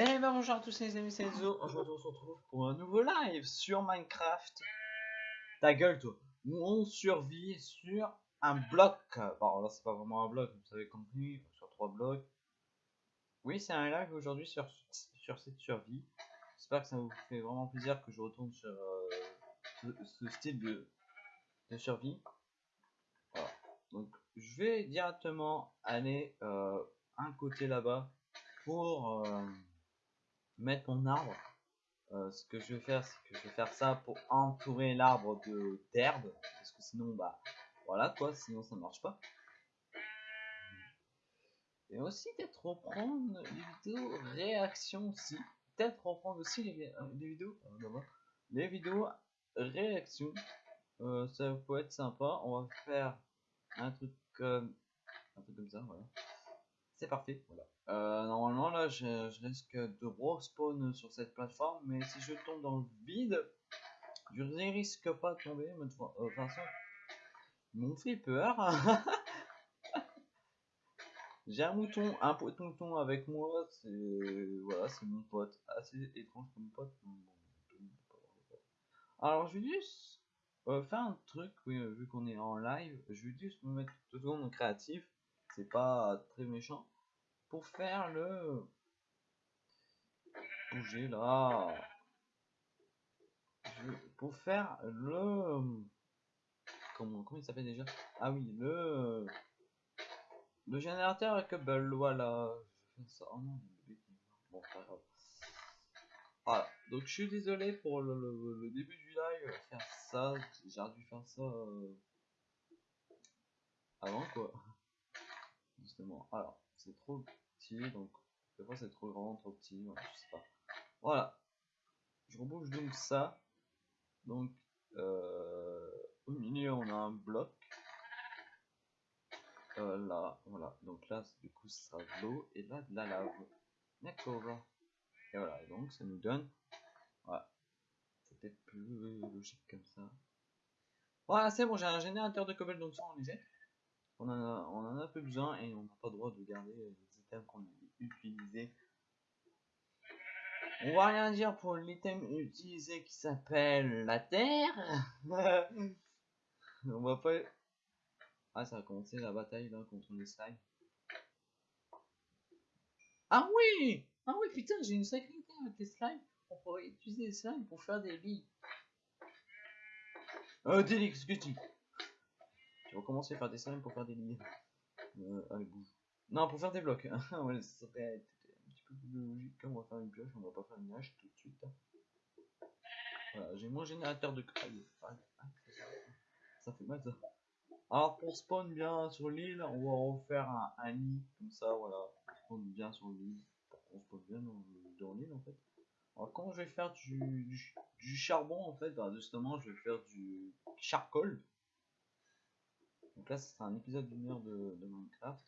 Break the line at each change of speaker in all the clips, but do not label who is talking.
Et ben bonjour à tous les amis, c'est Enzo. Aujourd'hui on se retrouve pour un nouveau live sur Minecraft. Ta gueule toi. Où on survit sur un bloc. Bon là c'est pas vraiment un bloc, vous savez contenu sur trois blocs. Oui c'est un live aujourd'hui sur, cette survie. J'espère que ça vous fait vraiment plaisir que je retourne sur euh, ce, style de, survie. Donc je vais directement aller euh, un côté là-bas pour euh, mettre mon arbre. Euh, ce que je vais faire, c'est que je vais faire ça pour entourer l'arbre de d'herbe, parce que sinon, bah, voilà quoi, sinon ça marche pas. Et aussi peut-être reprendre les vidéos réactions aussi, peut-être reprendre aussi les, euh, vidéos, les vidéos réactions, ça peut être sympa. On va faire un truc comme un truc comme ça, voilà. C'est parfait, voilà. Euh, normalement, là, je, risque de respawn sur cette plateforme, mais si je tombe dans le vide, je ne risque pas de tomber, mais de euh, façon, ils peur. J'ai un mouton, un mouton avec moi, c'est voilà, c'est mon pote, assez étrange comme pote. Alors, je vais juste euh, faire un truc, oui, vu qu'on est en live, je vais juste me mettre tout secondes en créatif, c'est pas très méchant pour faire le bouger là. Pour faire le comment comment il s'appelle déjà? Ah oui le le générateur cable voilà. Je fais ça. Oh non bon pas grave. Voilà donc je suis désolé pour le, début du live. Faire ça j'ai dû faire ça euh, avant quoi alors c'est trop petit, donc des fois c'est trop grand, trop petit, je sais pas. Voilà, je rebouge donc ça. Donc euh, au milieu on a un bloc. Euh, là, voilà, donc là du coup ça sera de l'eau et là de la lave. D'accord. Et voilà, donc ça nous donne. Voilà. C'est peut-être plus logique comme ça. Voilà, c'est bon, j'ai un générateur de cobble donc ça on les on en a, on besoin et on n'a pas le droit de garder les items qu'on a utilisés. On va rien dire pour l'item utilisé qui s'appelle la terre. on va pas. Ah, ça a commencé la bataille là contre les slimes. Ah oui Ah oui, putain, j'ai une sacrée idée avec les slimes. On pourrait utiliser les slimes pour faire des lits. Euh, Délix, que tu tu vas commencer à faire des slimes pour faire des lits. Euh, allez, bouge. Non, pour faire des blocs. ouais, ça serait un petit peu plus logique. On va faire une pioche, on va pas faire une hache tout de suite. Voilà, j'ai mon générateur de craie. Ça fait mal ça. Alors pour spawn bien sur l'île, on va refaire un, lit comme ça, voilà. Spawn bien sur l'île. On spawn bien dans, l'île en fait. Alors quand je vais faire du, du, charbon en fait, bah, justement je vais faire du charcoal. Donc là, ce sera un épisode d'une heure de, Minecraft.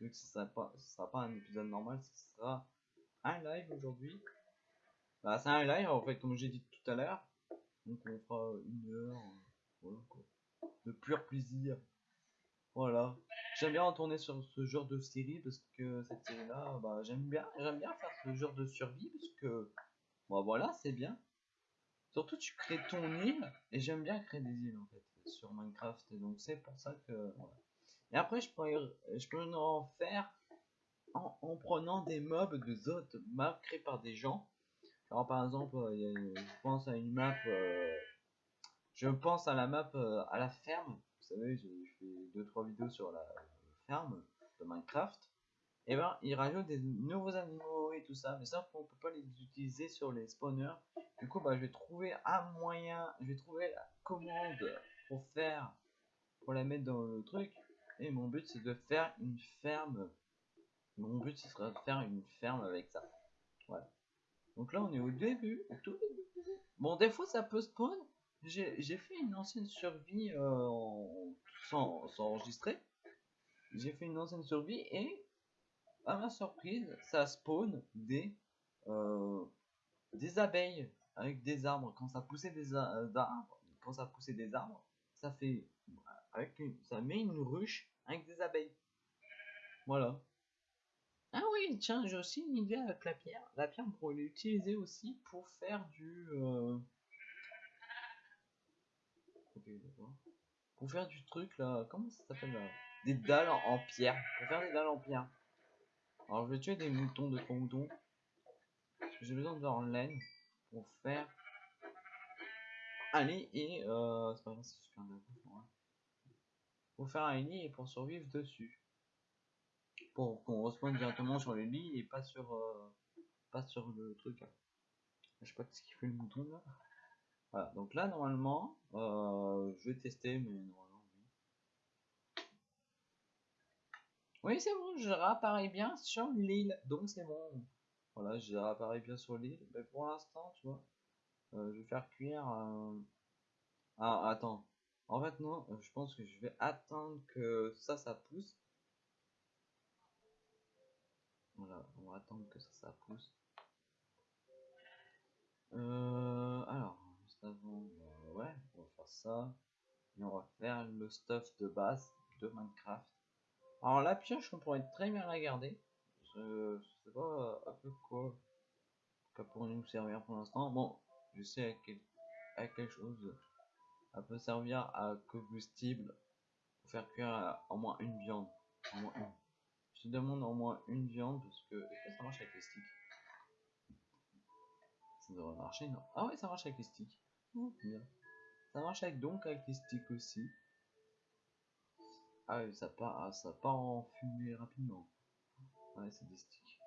Vu que ce sera pas, sera pas un épisode normal, ce sera un live aujourd'hui. Bah, c'est un live en fait, comme j'ai dit tout à l'heure. Donc on fera une heure, voilà quoi, de pur plaisir. Voilà. J'aime bien retourner sur ce genre de série parce que cette série-là, bah, j'aime bien, j'aime bien faire ce genre de survie parce que, bah voilà, c'est bien. Surtout, tu crées ton île et j'aime bien créer des îles en fait sur Minecraft. Et donc c'est pour ça que Et après je pourrais, je peux en faire en, prenant des mobs de autres maps créés par des gens. Alors par exemple, euh, je pense à une map, euh, je pense à la map euh, à la ferme. Vous savez, j'ai fait 2-3 vidéos sur la ferme de Minecraft. Et ben, il rajoute des nouveaux animaux et tout ça, mais ça, on peut pas les utiliser sur les spawners. Du coup, bah, je vais trouver un moyen, je vais trouver la commande pour faire, pour la mettre dans le truc. Et mon but c'est de faire une ferme. Mon but ce sera de faire une ferme avec ça. Voilà. Donc là on est au début, Bon des fois ça peut spawn. J'ai fait une ancienne survie euh, sans, enregistrer. J'ai fait une ancienne survie et à ma surprise ça spawn des euh, des abeilles avec des arbres quand ça poussait des arbres quand ça poussait des arbres ça fait avec ça met une ruche avec des abeilles. Voilà. Ah oui, tiens, j'ai aussi une idée avec la pierre. La pierre, on pourrait l'utiliser aussi pour faire du... euh. Pour faire du truc là, comment ça s'appelle là? Des dalles en, pierre. Pour faire des dalles en pierre. Alors je vais tuer des moutons, de trois moutons. J'ai besoin de leur laine pour faire... Allez, et... Euh, c'est pas grave, super d'accord. Pour faire un lit et pour survivre dessus. Pour qu'on respawn directement sur le lit et pas sur... euh, pas sur le truc là. Je sais pas ce qu'il fait le mouton là. Voilà, donc là normalement, euh, je vais tester, mais normalement oui. Oui, c'est bon, je réapparais bien sur l'île, donc c'est bon. Voilà, je réapparais bien sur l'île, mais pour l'instant, tu vois, euh, je vais faire cuire. euh, Ah, attends. En fait, non, euh, je pense que je vais attendre que ça, ça pousse. Voilà, on va attendre que ça, ça pousse. Euh, alors, avant, ouais, on va faire ça. Et on va faire le stuff de base de Minecraft. Alors la pioche, on pourrait très bien la garder. Je, je sais pas à peu quoi ça pourrait nous servir pour l'instant. Bon, je sais à, quel, à quelque chose. Elle peut servir à combustible pour faire cuire euh, au moins une viande. Au moins une. Je te demande au moins une viande parce que. Est-ce que ça marche avec les sticks Ça devrait marcher, non? Ah ouais, ça marche avec les sticks. Bien. Ça marche avec donc avec les sticks aussi. Ah oui, ça part, ah, ça part en fumée rapidement. Ouais, c'est des sticks.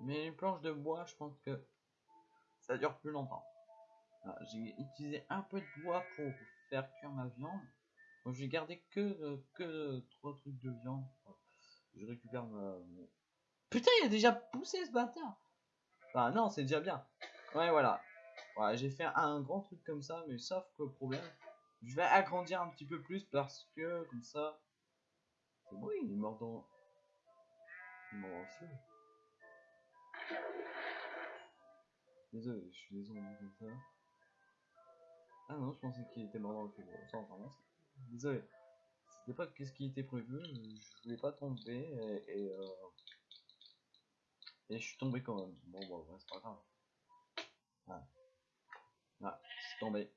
Mais les planches de bois, je pense que ça dure plus longtemps. Ah, J'ai utilisé un peu de bois pour faire cuire ma viande. Donc j'ai gardé que, euh, que trois trucs de viande. Je récupère ma... Putain, il a déjà poussé ce bâtard Enfin non, c'est déjà bien. Ouais, voilà. J'ai fait un grand truc comme ça, mais sauf que le problème, je vais agrandir un petit peu plus parce que comme ça... C'est bon, il est mort dans... Il est mort dans le feu. Désolé, je suis désolé comme ça. Ah non, je pensais qu'il était mort dans le. Bon, ça, vraiment, Désolé. C'était pas qu'est-ce qui était prévu, je voulais pas tomber et, et, euh, et je suis tombé quand même. Bon, bon, ouais, c'est pas grave. Ah, ah c'est tombé.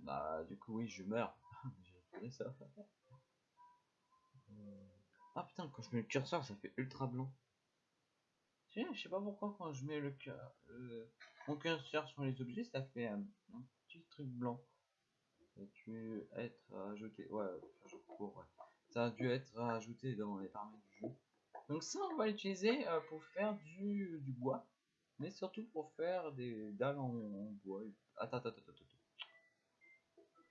Bah, du coup, oui, je meurs. J'ai trouvé ça. Euh, Ah putain, quand je mets le curseur, ça fait ultra blanc. Je sais pas pourquoi quand je mets le, cur- euh, mon curseur sur les objets, ça fait petit truc blanc. A dû être ajouté. Ouais, cours, ouais. Ça a dû être ajouté dans les paramètres du jeu. Donc ça, on va l'utiliser euh, pour faire du, du bois. Mais surtout pour faire des dalles en, en bois. Attends, attends, attends, attends.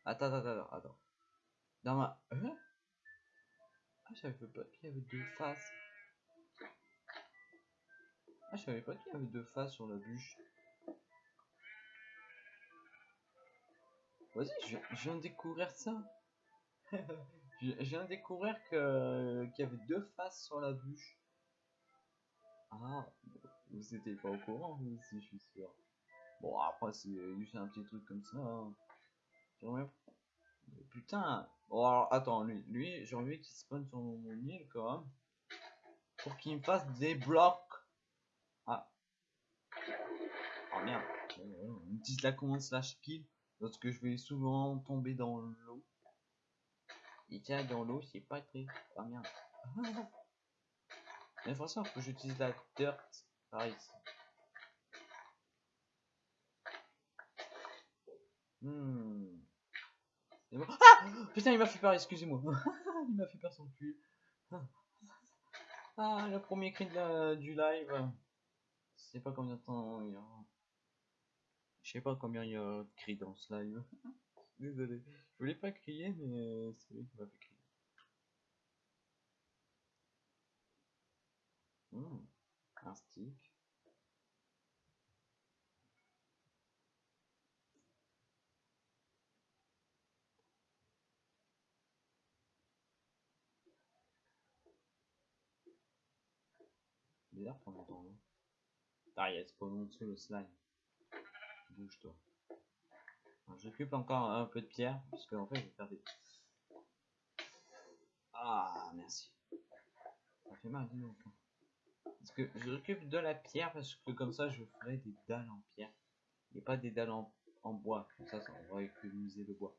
Attends, attends, attends, attends. Dans ma... Hein? Ah, je savais pas qu'il y avait deux faces. Ah, je savais pas qu'il y avait deux faces sur la bûche. Vas-y, je, viens- je viens de découvrir ça. je, je viens de découvrir que qu'il y avait deux faces sur la bûche. Ah, vous étiez pas au courant, vous aussi, je suis sûr. Bon, après, c'est juste un petit truc comme ça. hein. Mais Putain. Bon, alors, attends, lui, lui j'ai envie qu'il spawn sur mon, mon île quand même. Pour qu'il me fasse des blocs. Ah. Oh merde. On utilise la commande slash kill. Lorsque je vais souvent tomber dans l'eau. Et tiens, dans l'eau, c'est pas très. Ah merde. Mais forcément, faut que j'utilise la dirt par ici. Hmm. Ah Putain, il m'a fait peur, excusez-moi. il m'a fait peur son cul. Ah, le premier cri de la- du live. Je sais pas combien de temps il y a. Je sais pas combien il y a de cris dans ce live. Désolé. Je voulais pas crier, mais c'est lui qui m'a fait crier. Hmm, Un stick. Bizarre pendant temps. Ah, il y a spawn en dessous le slime. Bouge-toi. J'occupe encore un peu de pierre, parce qu'en fait, je vais faire des. Ah, merci. Ça fait mal, donc. Parce que je récupère de la pierre parce que comme ça je ferai des dalles en pierre. Et pas des dalles en, bois. Comme ça, ça on va économiser le bois.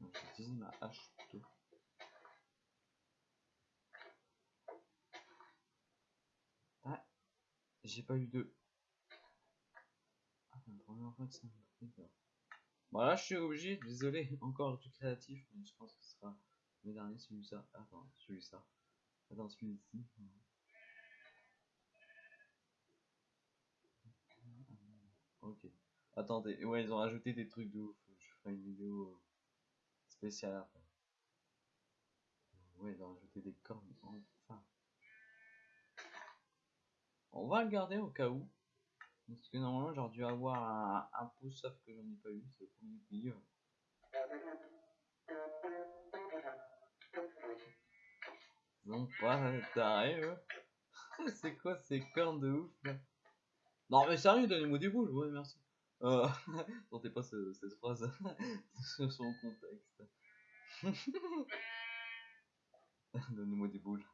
J'utilise ma hache plutôt. Ah, j'ai pas eu de. Ah, la première fois que ça me fait. Bon là je suis obligé, désolé, encore du créatif, mais je pense que ce sera le dernier celui-là. Attends, celui-là. Attends, celui-ci. Ok. Attendez, ouais, ils ont rajouté des trucs de ouf. Je ferai une vidéo euh, spéciale après. Ouais, ils ont rajouté des cornes. On va le garder au cas où. Parce que normalement j'aurais dû avoir un, pouce, sauf que j'en ai pas eu, c'est le premier client. Non, pas t'arrives. c'est quoi ces cornes de ouf là? Non mais sérieux, donnez-moi des boules, ouais merci. Euh, pas ce, cette phrase sur son contexte. donnez-moi des boules.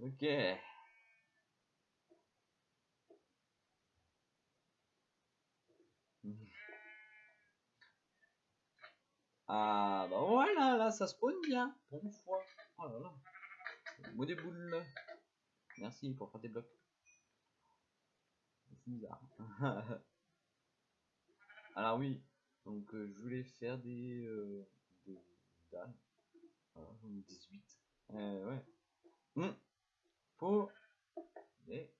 Ok. Ah bah voilà, là ça spawn bien, bon fois. Oh là là. Des boules. Merci pour faire des blocs. C'est bizarre. Alors oui, donc euh, je voulais faire des, euh, des dalles. Voilà, j'en ai 18. Euh, ouais. Hum. Faut les,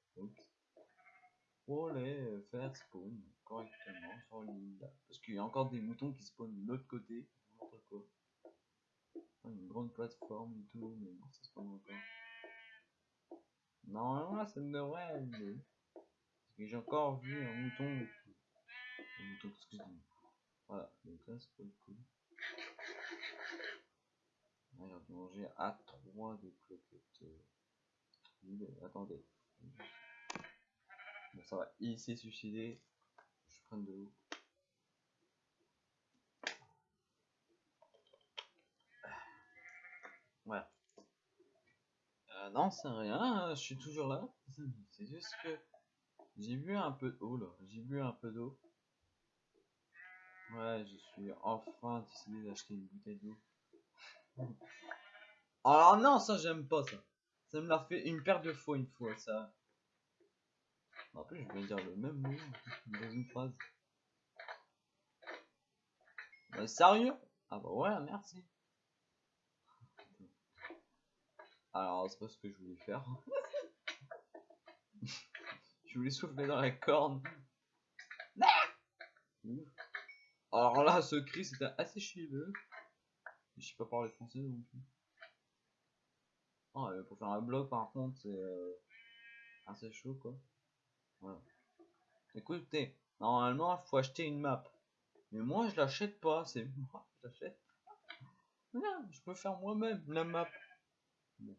faut les faire spawn correctement sur l'île. Parce qu'il y a encore des moutons qui spawnent de l'autre côté. Quoi. Une grande plateforme et tout, mais non, ça spawn encore. Normalement, ça ne devrait aller. Parce que j'ai encore vu un mouton. Un mouton, excusez-moi. Voilà, donc là, c'est pas le coup. Là, j'ai dû manger à 3 de cloquettes. Euh... Attendez. Ça va, il s'est suicidé. De l'eau. Voilà. Euh, non, c'est rien, hein, je suis toujours là. C'est juste que j'ai bu un peu d'eau là. J'ai bu un peu d'eau. Ouais, je suis enfin décidé d'acheter une bouteille d'eau. Alors non, ça j'aime pas ça. Ça me l'a fait une paire de fois une fois ça. En plus, je vais dire le même mot dans une phrase. Euh, sérieux? Ah bah ouais, merci. Alors, c'est pas ce que je voulais faire. je voulais souffler dans la corne. Alors là, ce cri, c'était assez chiveux. Je sais pas parler français non plus. Oh, pour faire un bloc, par contre, c'est euh, assez chaud, quoi. Écoutez, normalement, il faut acheter une map. Mais moi, je l'achète pas, c'est moi, je l'achète. je peux faire moi-même la map. Bon.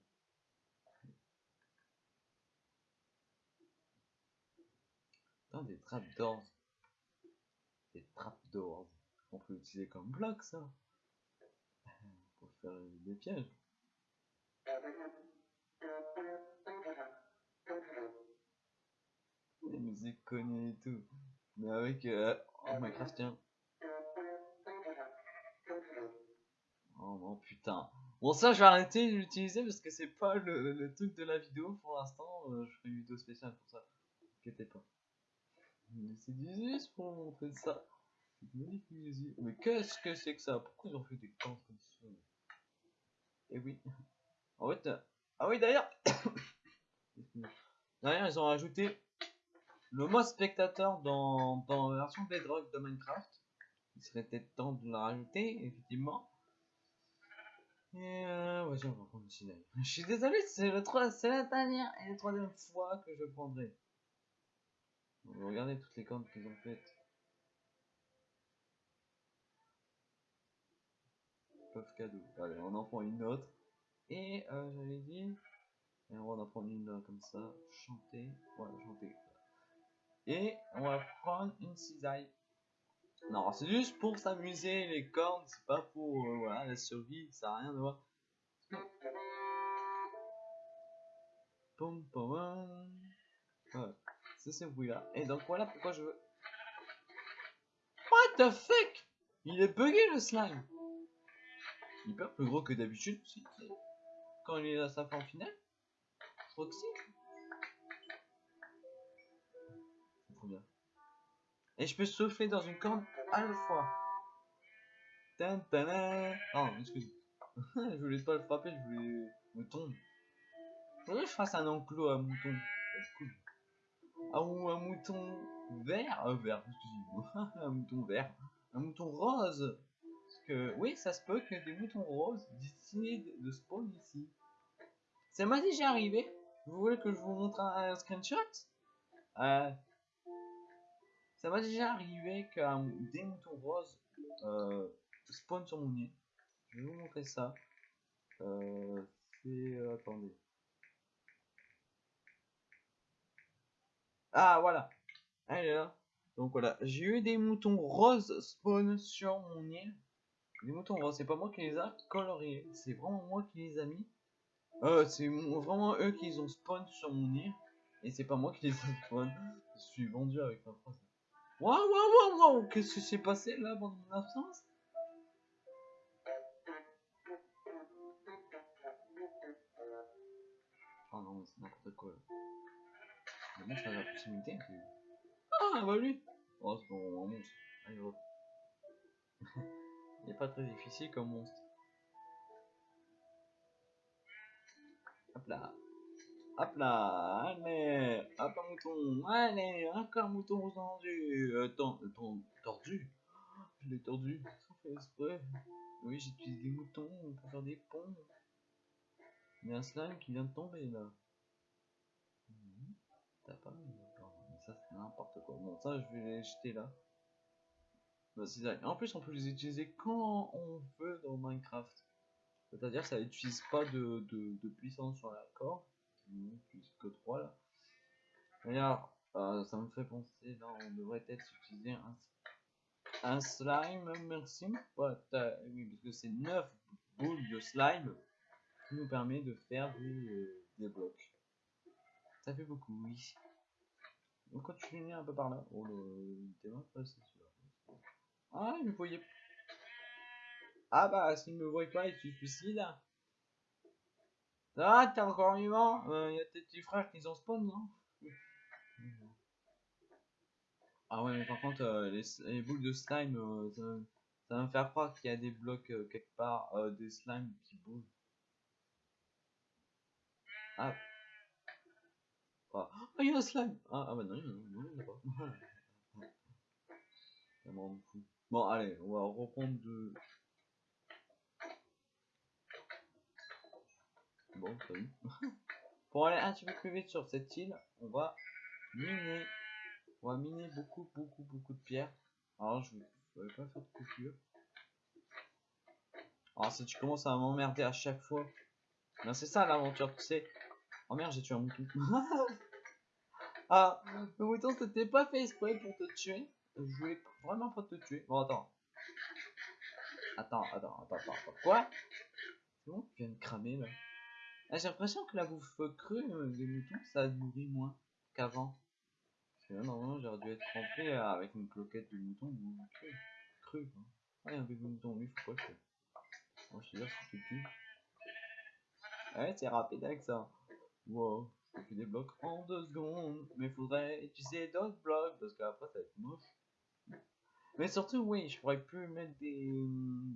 Putain, des trapdoors. Des trapdoors. On peut utiliser comme bloc, ça. Pour faire des pièges. Les musiques connues et tout. Mais avec euh, oh, Minecraft, tiens. Oh non, putain. Bon, ça, je vais arrêter de l'utiliser parce que c'est pas le, le, truc de la vidéo pour l'instant. Euh, je ferai une vidéo spéciale pour ça. Inquiétez pas. C'est juste pour montrer ça. Mais qu'est-ce que c'est que ça? Pourquoi ils ont fait des camps comme ça? Eh oui. En fait, euh, ah oui d'ailleurs. d'ailleurs, ils ont rajouté le mode spectateur dans, dans la version Bedrock de Minecraft. Il serait peut-être temps de le rajouter, effectivement. Et euh, ouais, on va prendre. Je suis désolé, c'est la dernière et la troisième fois que je prendrai. Regardez toutes les comptes qu'ils ont faites. Peuvent cadeau. Allez, on en prend une autre. Et euh, j'avais dit. Et on va en prendre une là comme ça. Chanter. Voilà, chanter. Et on va prendre une cisaille. Non, c'est juste pour s'amuser, les cornes, c'est pas pour euh, voilà, la survie, ça a rien à voir. Pom pom c'est ce bruit-là. Et donc voilà pourquoi je veux. What the fuck? Il est bugué le slime Hyper plus gros que d'habitude. Quand il est à sa forme finale? Je Et je peux souffler dans une corne à la fois. Oh, excuse-moi. je voulais pas le frapper, je voulais mouton. Faudrait que je fasse un enclos à mouton. Cool. Ah, ou un mouton vert. Euh, vert, excusez-moi. un mouton vert. Un mouton rose. Parce que, oui, ça se peut que des moutons roses décident de spawn ici. Ça m'a déjà arrivé. Vous voulez que je vous montre un, un screenshot? Euh, Ça m'a déjà arrivé qu'un des moutons roses euh, spawn sur mon nid. Je vais vous montrer ça. Euh, c'est... euh, attendez. Ah, voilà. Elle est là. Donc voilà, j'ai eu des moutons roses spawn sur mon île. Des moutons roses, c'est pas moi qui les a coloriés, c'est vraiment moi qui les a mis. C'est vraiment eux qui les ont spawn sur mon île. Et c'est pas moi qui les ai spawn. Je suis vendu avec ma phrase. Waouh, waouh, waouh, waouh, qu'est-ce qui s'est passé là pendant mon absence? Oh non, mais c'est n'importe quoi là. Le monstre à la proximité. Ah, bah lui Oh, c'est bon, un monstre. Il est pas très difficile comme monstre. Hop là. Hop là. Allez. Hop un mouton. Allez, encore un mouton tendu. Euh, euh, ten- tordu? Je l'ai tordu. Sans faire exprès. Oui, j'utilise des moutons pour faire des ponts. Il y a un slime qui vient de tomber là. Mhm. T'as pas mis. Mais ça c'est n'importe quoi. Bon ça je vais les jeter là. Bah, c'est. En plus on peut les utiliser quand on veut dans Minecraft. C'est-à-dire que ça n'utilise pas de, de, de puissance sur la corde. On n'utilise que 3 là. D'ailleurs, euh, ça me fait penser, on devrait peut-être utiliser un, slime, merci. Oui, parce que c'est 9 boules de slime qui nous permet de faire des, euh, blocs. Ça fait beaucoup, oui. Tu finis un peu par là, oh le. Ah, il me voyait. Ah bah s'il me voit pas, il se suicide. Ah, t'es encore vivant? Il y a tes petits frères qui ont spawn, non? Ah ouais, mais par contre, euh, les, les boules de slime, euh, ça, va me faire croire qu'il y a des blocs euh, quelque part, euh, des slimes qui bougent. Ah. Ah, Ah, il y a un slime Ah, ah bah non, il y en a- pas. Bon, allez, on va reprendre de... Bon, salut. Pour aller un petit peu plus vite sur cette île, on va miner. On va miner beaucoup, beaucoup, beaucoup de pierres. Alors, je vais pas faire de coupure. Alors, si tu commences à m'emmerder à chaque fois, ben, c'est ça l'aventure, tu sais. Oh merde, j'ai tué un mouton. ah, le mouton, c'était pas fait exprès pour te tuer. Je voulais vraiment pas te tuer. Bon. Attends, attends, attends, attends. attends. Quoi? C'est bon, tu viens de cramer là. Ah, j'ai l'impression que la bouffe crue euh, des moutons, ça nourrit moins qu'avant. Parce que là, normalement, j'aurais dû être rempli euh, avec une cloquette de mouton ou cru. Cru, quoi. Ah, il y a un de mouton, lui, faut pas que. Moi, je te dire, si tu tues. Ouais, c'est rapide avec ça. Wow, je fais des blocs en deux secondes. Mais faudrait utiliser d'autres blocs parce qu'après, ça va être moche. Mais surtout, oui, je pourrais plus mettre des,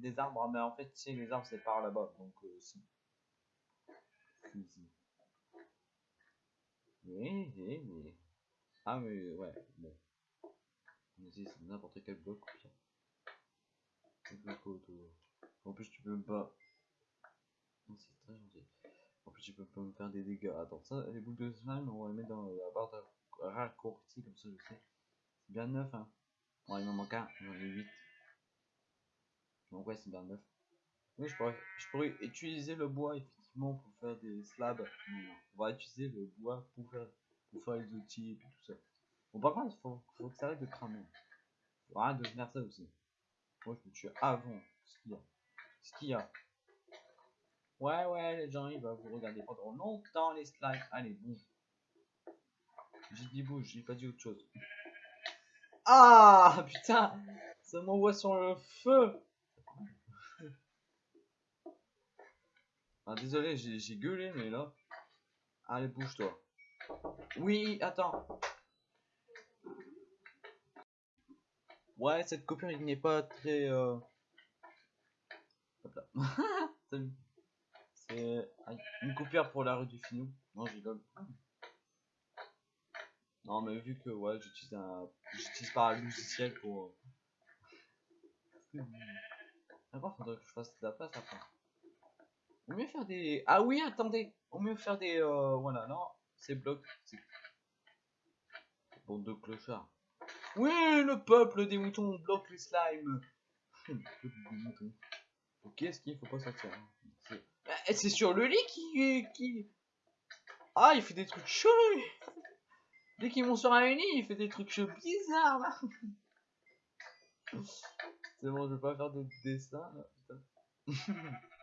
des arbres, mais en fait, tu sais, les arbres, c'est par là-bas, donc euh. Si, si. Oui, oui, oui. Ah, mais ouais, bon. Mais si, c'est n'importe quel bloc, autour. En plus, tu peux même pas. C'est très gentil. En plus, tu peux pas me faire des dégâts. Attends, ça, les boules de slime, on va les mettre dans la barre de raccourci, comme ça, je sais. C'est bien neuf, hein. Bon, il m'en manque un, j'en ai 8. Donc, ouais, c'est bien neuf. Oui, je pourrais, je pourrais utiliser le bois effectivement pour faire des slabs. On va utiliser le bois pour faire, pour faire les outils et tout ça. Bon, par contre, faut, faut que ça arrête de cramer. Faut arrêter de faire ça aussi. Moi, je me tue avant ce qu'il y a. Ce qu'il y a. Ouais, ouais, les gens, ils vont vous regarder pendant longtemps les slides. Allez, bouge. J'ai dit bouge, j'ai pas dit autre chose. Ah, putain Ça m'envoie sur le feu Ah, désolé, j'ai gueulé, mais là... Allez, bouge-toi. Oui, attends. Ouais, cette coupure, il n'est pas très... Euh... C'est une coupure pour la rue du Finou. Non, j'ai Non, mais vu que ouais, j'utilise un, j'utilise pas un logiciel pour. D'abord, faudrait que je fasse de la place après. Mieux faire des. Ah oui, attendez. On mieux faire des. Euh... Voilà, non, c'est blocs. Bande de clochards. Oui, le peuple des moutons bloque les slimes. Ok, ce qu'il faut pas sortir. Hein. Eh, c'est sur le lit qui. Ah, il fait des trucs chelous. Dès qu'ils vont sur un lit, il fait des trucs bizarres là. C'est bon, je vais pas faire de dessin.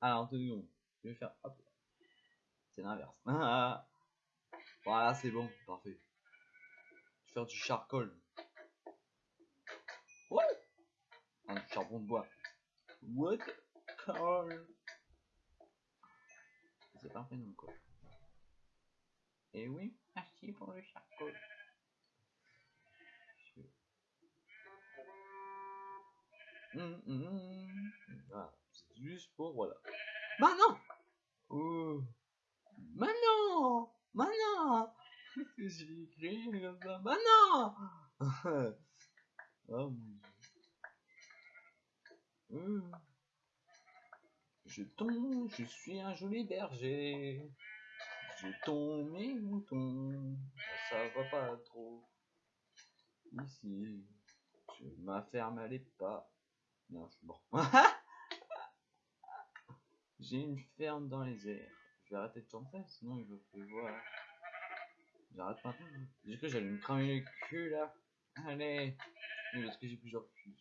Alors, tenez Je vais faire. Hop. C'est l'inverse. voilà, c'est bon, parfait. Je vais faire du charcoal. Ouais. Un charbon de bois. What? C'est parfait non quoi. Et oui, merci pour le charcot. Hum, hum, hum. Ah, c'est juste pour voilà. Bah non oh. Bah non Bah non J'ai écrit comme ça. Bah non Oh mon dieu. Je tombe, je suis un joli berger. Je tombe mes moutons. Ça va pas trop. Ici. Je m'afferme à les pas. Non, je suis mort. J'ai une ferme dans les airs. Je vais arrêter de chanter, sinon il va pleuvoir. J'arrête pas. J'ai cru que j'allais me cramer le cul là. Allez. Oui, parce que j'ai plusieurs culs.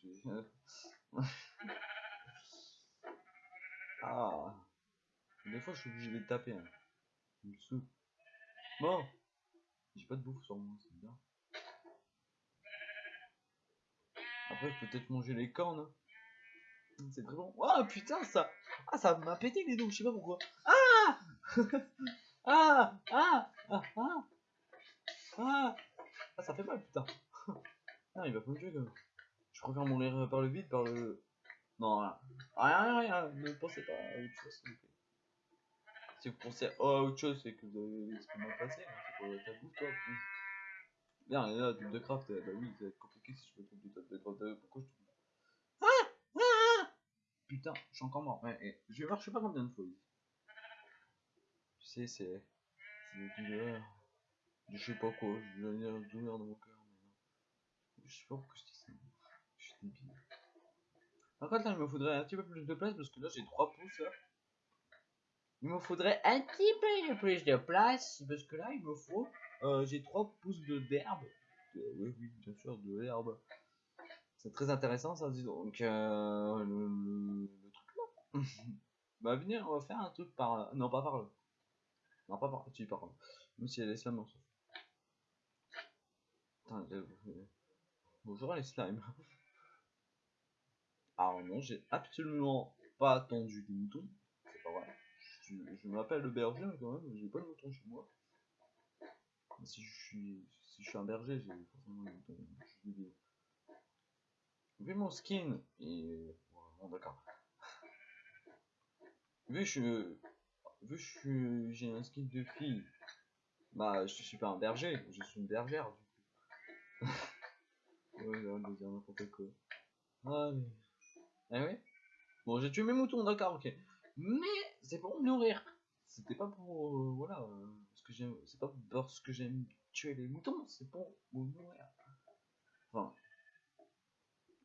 Ah. Des fois, je suis obligé de les taper. Hein. Bon. J'ai pas de bouffe sur moi, c'est bien. Après, je peux peut-être manger les cornes. C'est très bon. Oh putain, ça. Ah, ça m'a pété les dos, je sais pas pourquoi. Ah Ah Ah Ah Ah Ah Ah, ça fait mal, putain. Ah, il va pas me tuer quand même. Je préfère mourir par le vide, par le. Non, rien, rien, rien, ne pensez pas à autre chose, s'il vous plaît. Si vous pensez à autre chose, c'est que vous avez m'a passé, hein, c'est pour ta bouffe, toi. Bien, là, double de craft, bah oui, ça va être compliqué si je fais tout du de craft, euh, pourquoi je trouve Ah Ah ah Putain, je suis encore mort, je vais voir, je sais pas combien de fois. Tu sais, c'est. C'est douleur. Je sais pas quoi, je venir douleur dans mon cœur, mais. Je sais pas pourquoi je dis ça. Je suis débile. Par contre, là, il me faudrait un petit peu plus de place parce que là, j'ai 3 pouces. Il me faudrait un petit peu plus de place parce que là, il me faut. Euh, j'ai 3 pouces d'herbe. oui, oui, bien sûr, de l'herbe. C'est très intéressant, ça, dis donc. Euh, le, truc là. bah, venir, on va faire un truc par là. Non, pas par là. Non, pas par là. Tu par là. Même si elle est slime, Bonjour les slimes. Alors non, j'ai absolument pas attendu de mouton. C'est pas vrai. Je, m'appelle le berger, quand même, j'ai pas de mouton chez moi. Si je suis, si je suis un berger, j'ai forcément des moutons. Vu mon skin, et... Bon, d'accord. Vu je... Vu que j'ai un skin de fille, bah, je suis pas un berger, je suis une bergère, du coup. ouais, j'ai de dire n'importe quoi. Allez. Eh oui Bon, j'ai tué mes moutons, d'accord, ok. Mais c'est pour me nourrir. C'était pas pour. Euh, voilà. Euh, que j'aime. C'est pas parce que j'aime tuer les moutons, c'est pour me nourrir. Enfin.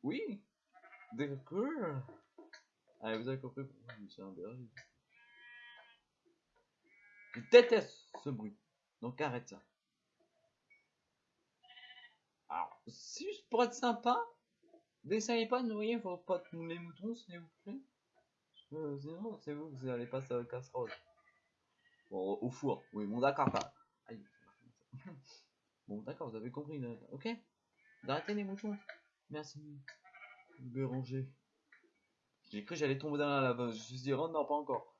Oui D'accord Allez, vous avez compris pourquoi je suis un berger. Je déteste ce bruit. Donc arrête ça. Alors, c'est juste pour être sympa, n'essayez pas de nourrir vos potes les moutons, s'il vous plaît. Euh, sinon, c'est vous que vous allez passer à la casserole. Bon, au four. Oui, bon, d'accord. Pas... Bon, d'accord, vous avez compris. Ok D'arrêter les moutons. Merci. Béranger. J'ai cru que j'allais tomber dans la lave. Je me suis dit, oh non, pas encore.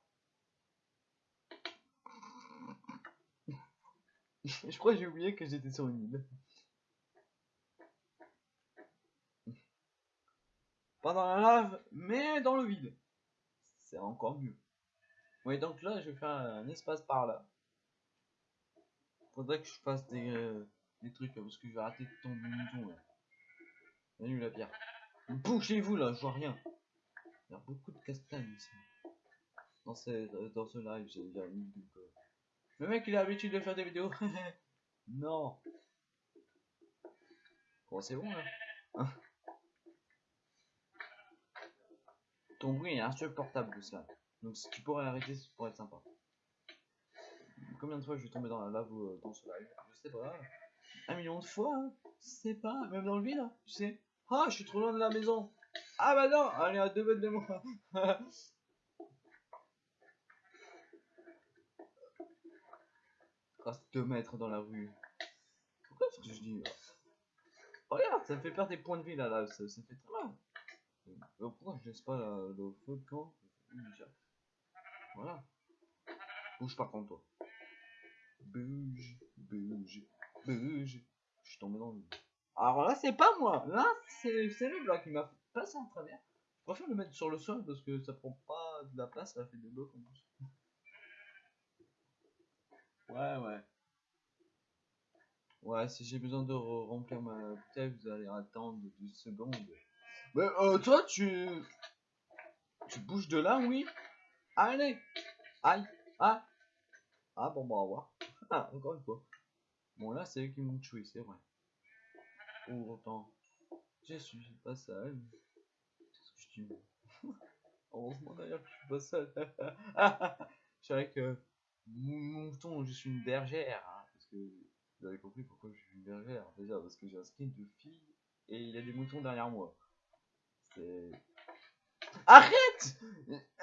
Je crois que j'ai oublié que j'étais sur une île. Pas dans la lave, mais dans le vide. C'est encore mieux. Oui, donc là, je vais faire un espace par là. Faudrait que je fasse des, euh, trucs, parce que je vais arrêter de tomber. Salut la pierre. Bougez-vous là, je vois rien. Il y a beaucoup de castagnes ici. Dans ce, dans ce live, j'ai déjà mis du. Le mec, il a l'habitude de faire des vidéos. non. Bon, c'est bon là. Ton bruit est insupportable, ça. Donc si tu pourrais arrêter, ça pourrait être sympa. Combien de fois je vais tomber dans la lave euh, dans ce live? Je sais pas. Un million de fois, hein Je sais pas. Même dans le vide, hein, tu sais. Ah, je suis trop loin de la maison. Ah bah non, allez à deux mètres de moi. Reste deux mètres dans la rue. Pourquoi est-ce que je dis là Regarde, ça me fait perdre des points de vie là, là. Ça, ça fait très mal. Euh, pourquoi je laisse pas la, le feu Déjà. Voilà. Bouge pas contre toi. Bouge, bouge, bouge. Je suis tombé dans le Alors là, c'est pas moi. Là, c'est le bloc qui m'a passé en travers. Je préfère le mettre sur le sol parce que ça prend pas de la place, ça fait des blocs en plus. Ouais, ouais. Ouais, si j'ai besoin de re- remplir ma bouteille, vous allez attendre 10 secondes. Mais euh, toi, tu... Tu bouges de là, oui? Allez Aïe Ah Ah, bon, bah, au revoir. Encore une fois. Bon, là, c'est eux qui m'ont tué, c'est vrai. Pour autant, je suis pas seul. C'est ce que je dis. Heureusement, d'ailleurs, je suis pas seul. je dirais que mouton, je suis une bergère. hein, parce que vous avez compris pourquoi je suis une bergère. Déjà, parce que j'ai un skin de fille et il y a des moutons derrière moi. C'est. Arrête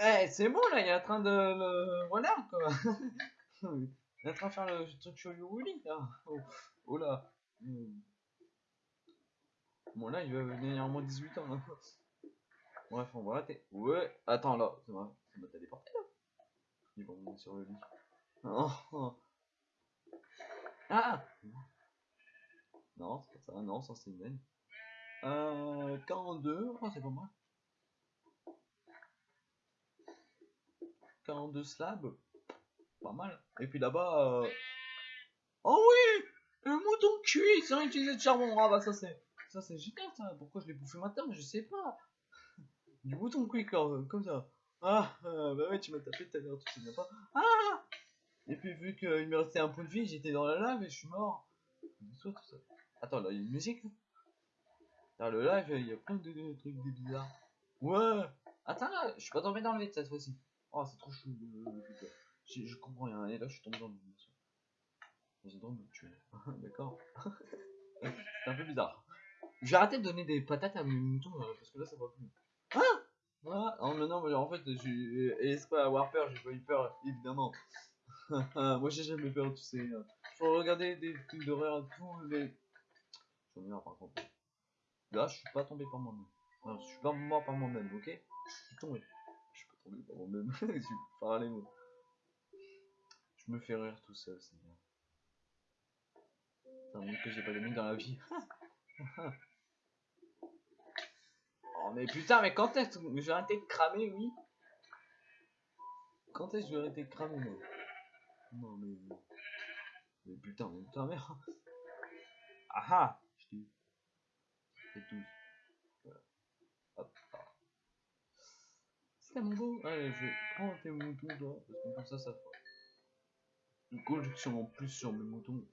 Eh, c'est bon là, il est en train de le renard quoi. il est en train de faire le truc là. Oh, oh là. Hmm. Bon là, il va venir en moins 18 ans là. Bref, on va arrêter. Ouais, attends là, ça m'a téléporté là. Ils vont monter sur le lit. Oh. Ah Non, c'est pas ça, non, ça c'est une naine. Euh, 42, oh, c'est pas mal. 42 slabs, pas mal. Et puis là-bas, euh... oh oui, le mouton cuit sans utiliser de charbon. Ah bah ça c'est, ça c'est génial ça. Pourquoi je l'ai bouffé maintenant Je sais pas. Du mouton cuit comme, comme ça. Ah, euh, bah ouais, tu m'as tapé tout à l'heure, tu te souviens pas Ah Et puis vu qu'il me restait un point de vie, j'étais dans la lave et je suis mort. Attends, là, il y a une musique Dans le live, il y a plein de, trucs des bizarres. Ouais Attends là, je suis pas tombé dans le vide cette fois-ci. Oh, c'est trop chou. Je, je comprends rien. Et là, je suis tombé dans le vide. Ils ont de me tuer. D'accord C'est un peu bizarre. J'ai arrêté de donner des patates à mes moutons euh, parce que là, ça va plus. Ah ah, non, mais non, mais en fait, j'ai esprit à avoir peur, j'ai pas eu peur, évidemment. Moi, j'ai jamais peur, tu sais. Faut regarder des films d'horreur et tout, mais. J'en ai marre, par contre. Là, je suis pas tombé par moi-même. Non, je suis pas mort par moi-même, ok? Je suis tombé. Je suis pas tombé par moi-même. je suis par les mots. Je me fais rire tout seul, c'est bien. Ça montre que j'ai pas d'amis dans la vie. Oh mais putain, mais quand est-ce que je vais arrêter de cramer, oui? Quand est-ce que je vais arrêter de cramer, moi? Non mais... Mais putain, mais ta mère Ah ah Je dis... C'est tout. Voilà. Ah. C'est mon beau Allez, je vais prendre tes moutons, toi, parce que comme ça, ça fera. Une collection en plus sur mes moutons.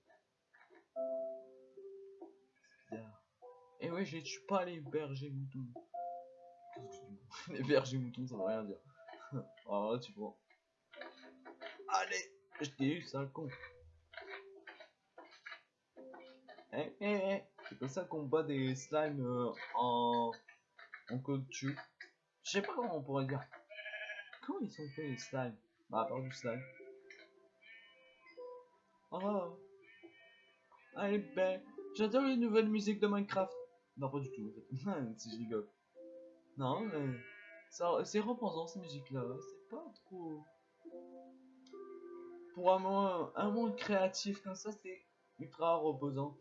C'est bizarre. Et ouais, je tue pas les bergers moutons. Les bergers moutons, ça veut rien dire. Alors là, tu vois. Allez, je t'ai eu, sale con. Eh, eh, eh, C'est comme ça qu'on bat des slimes euh, en, en caoutchouc. Je sais pas comment on pourrait dire. Comment ils sont faits les slimes? Bah, à part du slime. Oh. Allez, ben, j'adore les nouvelles musiques de Minecraft. Non, pas du tout, en fait. si je rigole. Non, mais. C'est reposant ces musiques-là. C'est pas trop. Pour un monde, un monde créatif comme ça, c'est ultra reposant.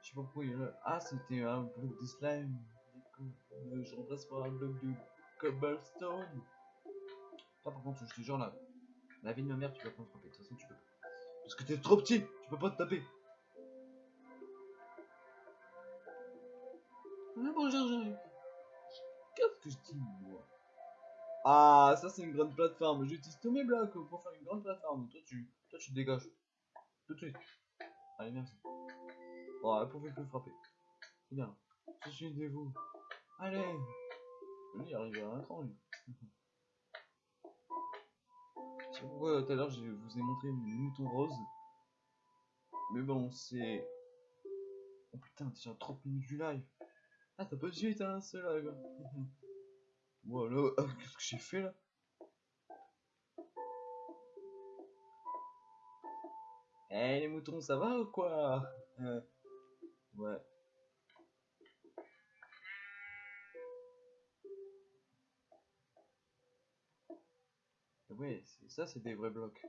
Je sais pas pourquoi il y a. Ah, c'était un bloc de slime. Du Je remplace par un bloc de cobblestone. Ah, par contre, je te jure là, la vie de ma mère, tu vas pas me frapper. De toute façon, tu peux pas. Parce que t'es trop petit, tu peux pas te taper. Mais bon, j'arrive. Qu'est-ce que je dis, moi? Ah, ça c'est une grande plateforme. J'utilise tous mes blocs pour faire une grande plateforme. Toi, tu, toi, tu dégages. Tout de suite. Allez, merci. Bon, elle pouvait plus frapper. C'est bien. Je suis de vous. Allez. Lui, il arrive à un cran, lui. C'est pourquoi tout à l'heure je vous ai montré mes moutons roses. Mais bon, c'est. Oh putain, déjà 30 minutes du live. Ah, t'as pas de suite, hein, ce live. voilà, ah, qu'est-ce que j'ai fait là? Eh les moutons, ça va ou quoi? Euh, Ouais. Et oui, ça c'est des vrais blocs.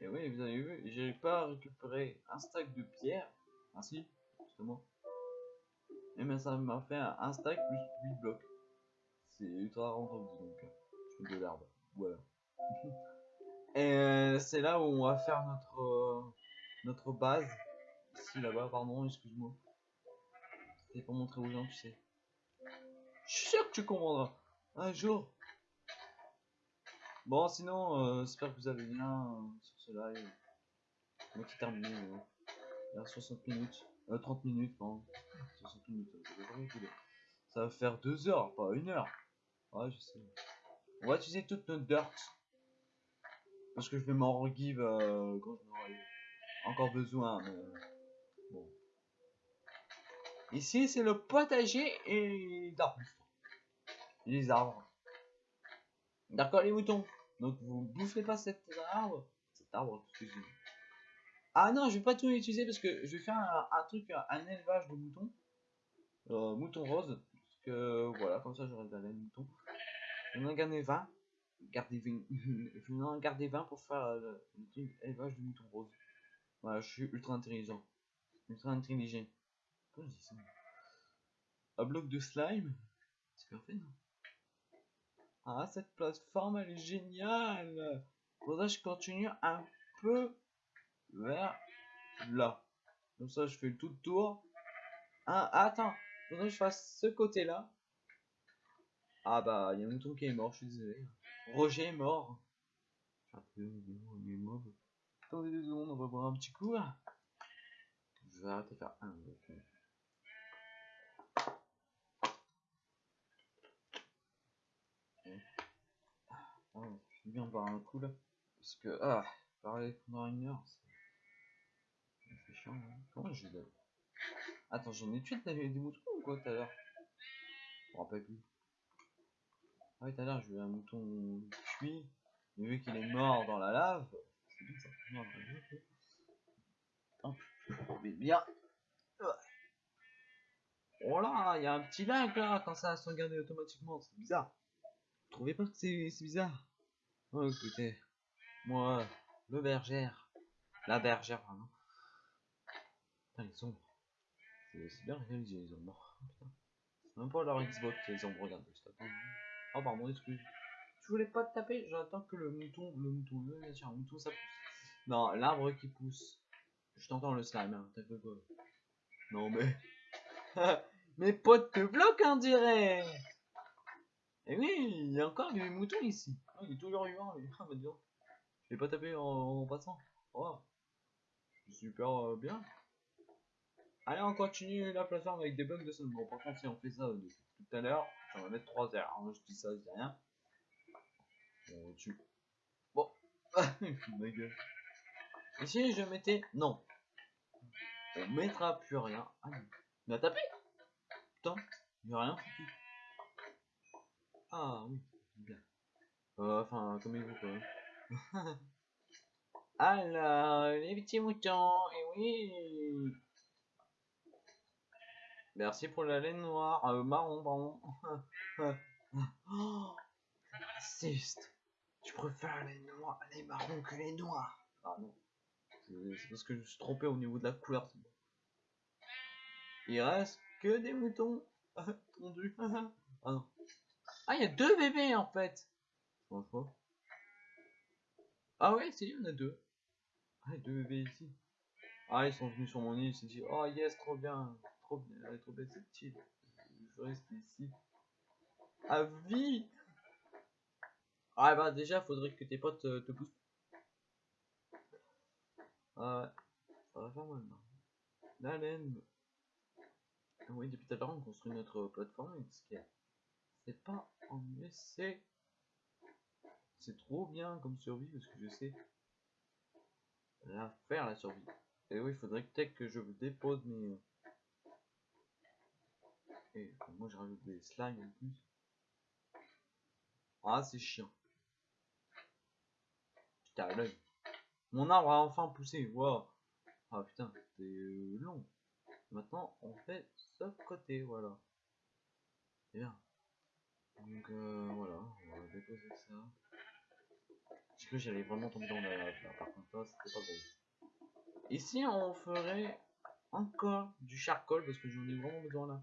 Et oui, vous avez vu, j'ai pas récupéré un stack de pierre. Ah si, justement. Et bien ça m'a fait un, stack plus 8 blocs. C'est ultra rentable donc. Je fais de l'herbe. Voilà. Et euh, c'est là où on va faire notre euh, notre base. Ici là-bas, pardon, excuse-moi. C'était pour montrer aux gens, tu sais. Je suis sûr que tu comprendras. Un jour. Bon, sinon, euh, j'espère que vous allez bien euh, sur ce live. Moi qui termine euh, il y a 60 minutes. Euh, 30 minutes, pardon. 60 minutes, euh, ça va faire 2 heures, pas 1 heure. Ouais, je sais. On va utiliser toute notre dirt. Parce que je vais m'en regive euh, quand je n'aurai encore besoin. Euh, bon. Ici, c'est le potager et d'arbustes. Les arbres. D'accord, les moutons. Donc, vous boufferez pas cet arbre. Cet arbre, excusez-moi. Ah non, je vais pas tout utiliser parce que je vais faire un, truc, un élevage de moutons. Euh, moutons roses. Parce que voilà, comme ça j'aurai de la laine mouton. On en garder 20. Garder 20. je vais en garder 20 pour faire euh, le truc élevage de moutons roses. Voilà, je suis ultra intelligent. Ultra intelligent. Je Un bloc de slime? C'est parfait, non? Ah, cette plateforme, elle est géniale Faudrait que je continue un peu vers là. Comme ça, je fais le tout le tour. Ah, attends. Que je fasse ce côté-là. Ah bah, il y a un mouton qui est mort, je suis désolé. Roger est mort. Attendez deux secondes, on va boire un petit coup. Je vais arrêter de faire un. Ah de boire un coup là. Parce que, ah, parler pendant une heure, hein. Attends, j'en ai tué de des moutons ou quoi tout à l'heure? Je me rappelle plus. Ah oui, tout à l'heure, j'ai eu un mouton cuit. Mais vu qu'il est mort dans la lave, c'est bien ça. mais. Oh là, il y a un petit lag là quand ça a automatiquement, c'est bizarre. Vous trouvez pas que c'est bizarre? Oh écoutez, moi, le bergère, la bergère, pardon. Putain, les ombres. C'est bien réalisé les ombres. Putain. C'est même pas leur Xbox les ombres, regarde. je t'attends. Oh pardon, excuse. Je voulais pas te taper, j'attends que le mouton, le mouton, le un mouton ça pousse. Non, l'arbre qui pousse. Je t'entends le slime, hein, t'as fait quoi? Non mais... Mes potes te bloquent on dirait Et oui, il y a encore des moutons ici. Ah, il est toujours vivant. Ah, bah dis donc. Je l'ai pas tapé en, en passant. Oh. Super euh, bien. Allez, on continue la plateforme avec des blocs de sol. Bon, par contre, si on fait ça euh, tout à l'heure, ça va mettre 3 heures. Hein, je dis ça, je dis rien. Bon, tu. Bon. Ma gueule. Ici, je mettais. Non? on mettra plus rien. Ah, il m'a tapé? Putain, il a rien. Ah oui, bien. Euh, enfin, comme il vous quoi. Alors, les petits moutons, et oui Merci pour la laine noire, euh, marron, pardon. oh, raciste. Tu préfères les noirs, les marrons que les noirs. Ah non. C'est parce que je suis trompé au niveau de la couleur. Il reste que des moutons tondus. ah non. Ah, il y a deux bébés en fait. Ah ouais, c'est il y en a deux. Ah, deux bébés ici. Ah, ils sont venus sur mon île, ils se dit, oh yes, trop bien, trop bien, cette île. Je reste ici. À vie Ah bah déjà, faudrait que tes potes euh, te poussent. Ouais, ça va faire mal. La laine. Oui, depuis tout à l'heure, on construit notre plateforme, c'est pas en essai. C'est trop bien comme survie parce que je sais la faire la survie. Et oui, il faudrait peut-être que je dépose mes. Et moi je rajoute des slimes en plus. Ah, c'est chiant. Putain, l'œil. Mon arbre a enfin poussé. Wow. Ah putain, c'est long. Maintenant, on fait ce côté, voilà. Bien. Donc euh, voilà, on va déposer ça. Parce que j'allais vraiment tomber dans la par contre là c'était pas bon. Ici on ferait encore du charcoal parce que j'en ai vraiment besoin là.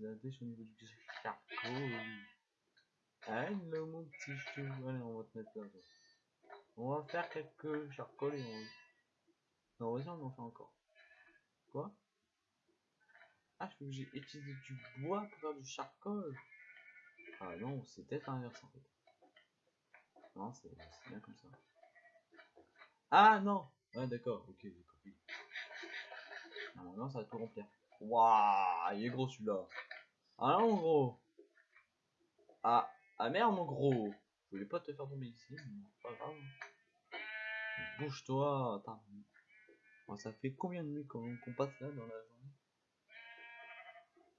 La au niveau du charcoal. Hello mon petit allez on va te mettre là. On va faire quelques charcoal et on... Non vas-y on en fait encore. Quoi? Ah je j'ai utilisé du bois pour faire du charcoal. Ah non, c'est peut-être inverse en fait. Non, c'est bien comme ça. Ah non Ah d'accord, ok, j'ai compris. Non, ça va tout remplir. Waouh, il est gros celui-là. Ah non, gros. Ah, ah merde, mon gros. Je voulais pas te faire tomber ici, mais pas grave. Bouge-toi. ça fait combien de nuits qu'on passe là dans la journée?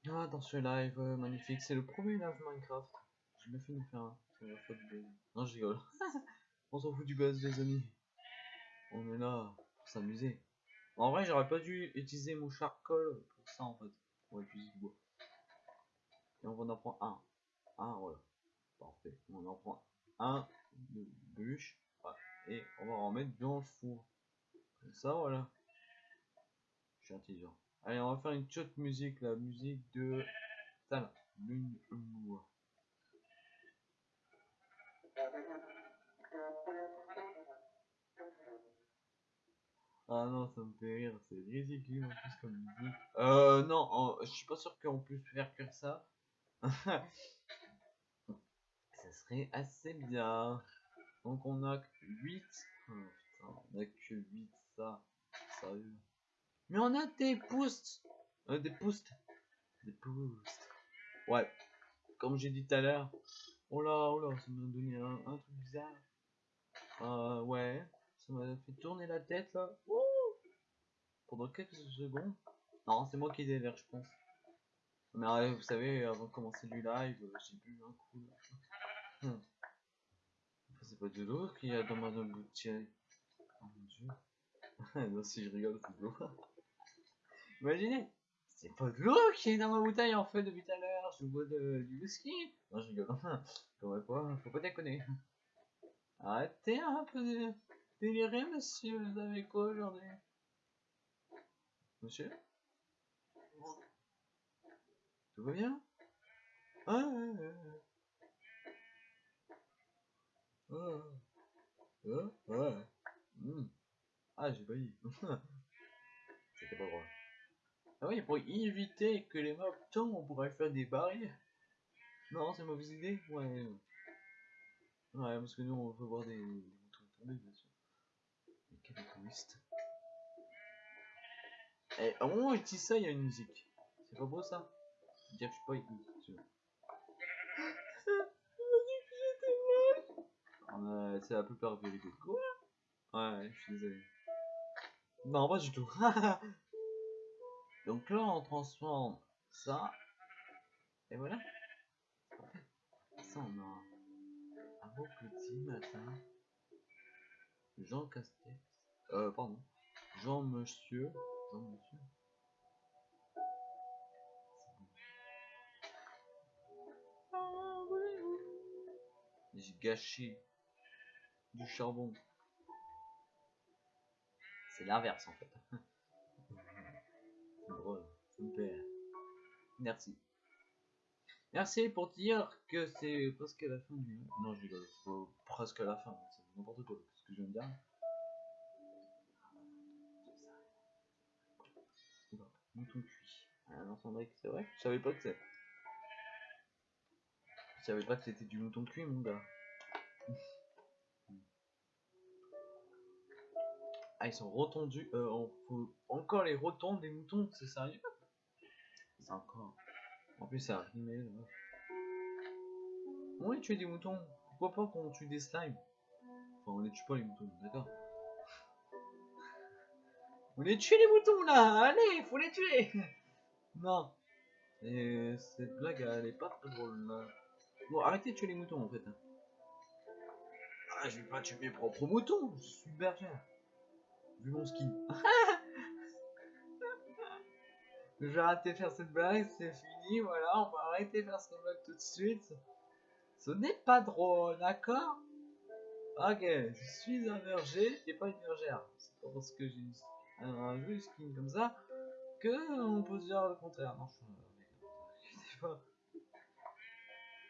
Ah, dans ce live euh, magnifique, c'est le premier live Minecraft. J'ai bien fait de faire un. De. Non, je rigole. On s'en fout du buzz, les amis. On est là pour s'amuser. En vrai, j'aurais pas dû utiliser mon charcoal pour ça en fait. Va utiliser du bois. Et on va en prendre un. Un, voilà. Parfait. On en prend un de bûche. Et on va en mettre dans le four. Comme ça, voilà. Je suis intelligent. Allez, on va faire une petite musique, la musique de Tala, lune Ah non, ça me fait rire, c'est ridicule en plus comme musique. Euh, non, je suis pas sûr qu'on puisse faire que ça. ça serait assez bien. Donc on a 8. Oh, putain, on a que 8 ça. Sérieux. Mais on a des posts. Euh, des posts. Des posts. Ouais. Comme j'ai dit tout à l'heure. Oh là, oh là, ça m'a donné un, un, truc bizarre. Euh, ouais. Ça m'a fait tourner la tête là. Pendant quelques secondes. Non, c'est moi qui délire, je pense. Mais euh, vous savez, avant de commencer du live, euh, j'ai bu un coup. Hum. C'est pas de l'eau qu'il y a dans ma bouteille. Oh mon dieu. non, si je rigole, c'est de l'eau. Imaginez, c'est pas de l'eau qui est dans ma bouteille en fait depuis tout à l'heure, je bois de, du whisky. Non, je rigole. Comment pas, faut pas déconner. Arrêtez un peu de délirer, monsieur. Vous avez quoi aujourd'hui Monsieur? Tout va bien? Ah, ouais, ouais, ouais. Ah. Mmh. Ah, j'ai failli. C'était pas drôle. Ah oui, pour éviter que les mobs tombent, on pourrait faire des barrières. Non, c'est une mauvaise idée Ouais. Ouais, parce que nous, on veut voir des. Mais quel égoïste. Et au moment où je dis ça, il y a une musique. C'est pas beau ça? Dire que je suis pas égoïste, c'est la plupart vérité. Quoi? Ouais, je suis désolé. Non, pas du tout. Donc là, on transforme ça. Et voilà. Ça, on a un beau petit matin. Jean Castex. Euh, pardon. Jean Monsieur. Jean Monsieur. J'ai gâché du charbon. C'est l'inverse en fait. C'est drôle, plaît. Merci. Merci pour dire que c'est presque la fin du. Non, je rigole, presque la fin, c'est n'importe quoi ce que je viens de dire. Oula, mouton cuit. Ah non, Sandrick, c'est vrai Je savais pas que c'est. Je savais pas que c'était du mouton cuit, mon gars. Ah, ils sont retondus. Euh, faut encore les retondre des moutons, c'est sérieux? C'est encore. En plus, a rimé là. On les tuer des moutons. Pourquoi pas qu'on tue des slimes? Enfin, on les tue pas les moutons, d'accord On les tue les moutons là Allez, faut les tuer Non. Et cette blague, elle est pas très drôle là. Bon, arrêtez de tuer les moutons en fait. Ah, je vais pas tuer mes propres moutons, je suis bergère. Vu mon skin. je vais arrêter de faire cette blague, c'est fini, voilà, on va arrêter de faire cette blague tout de suite. Ce n'est pas drôle, d'accord? Ok, je suis un verger et pas une bergère. C'est pas parce que j'ai un joli skin comme ça que on peut se dire le contraire. Non.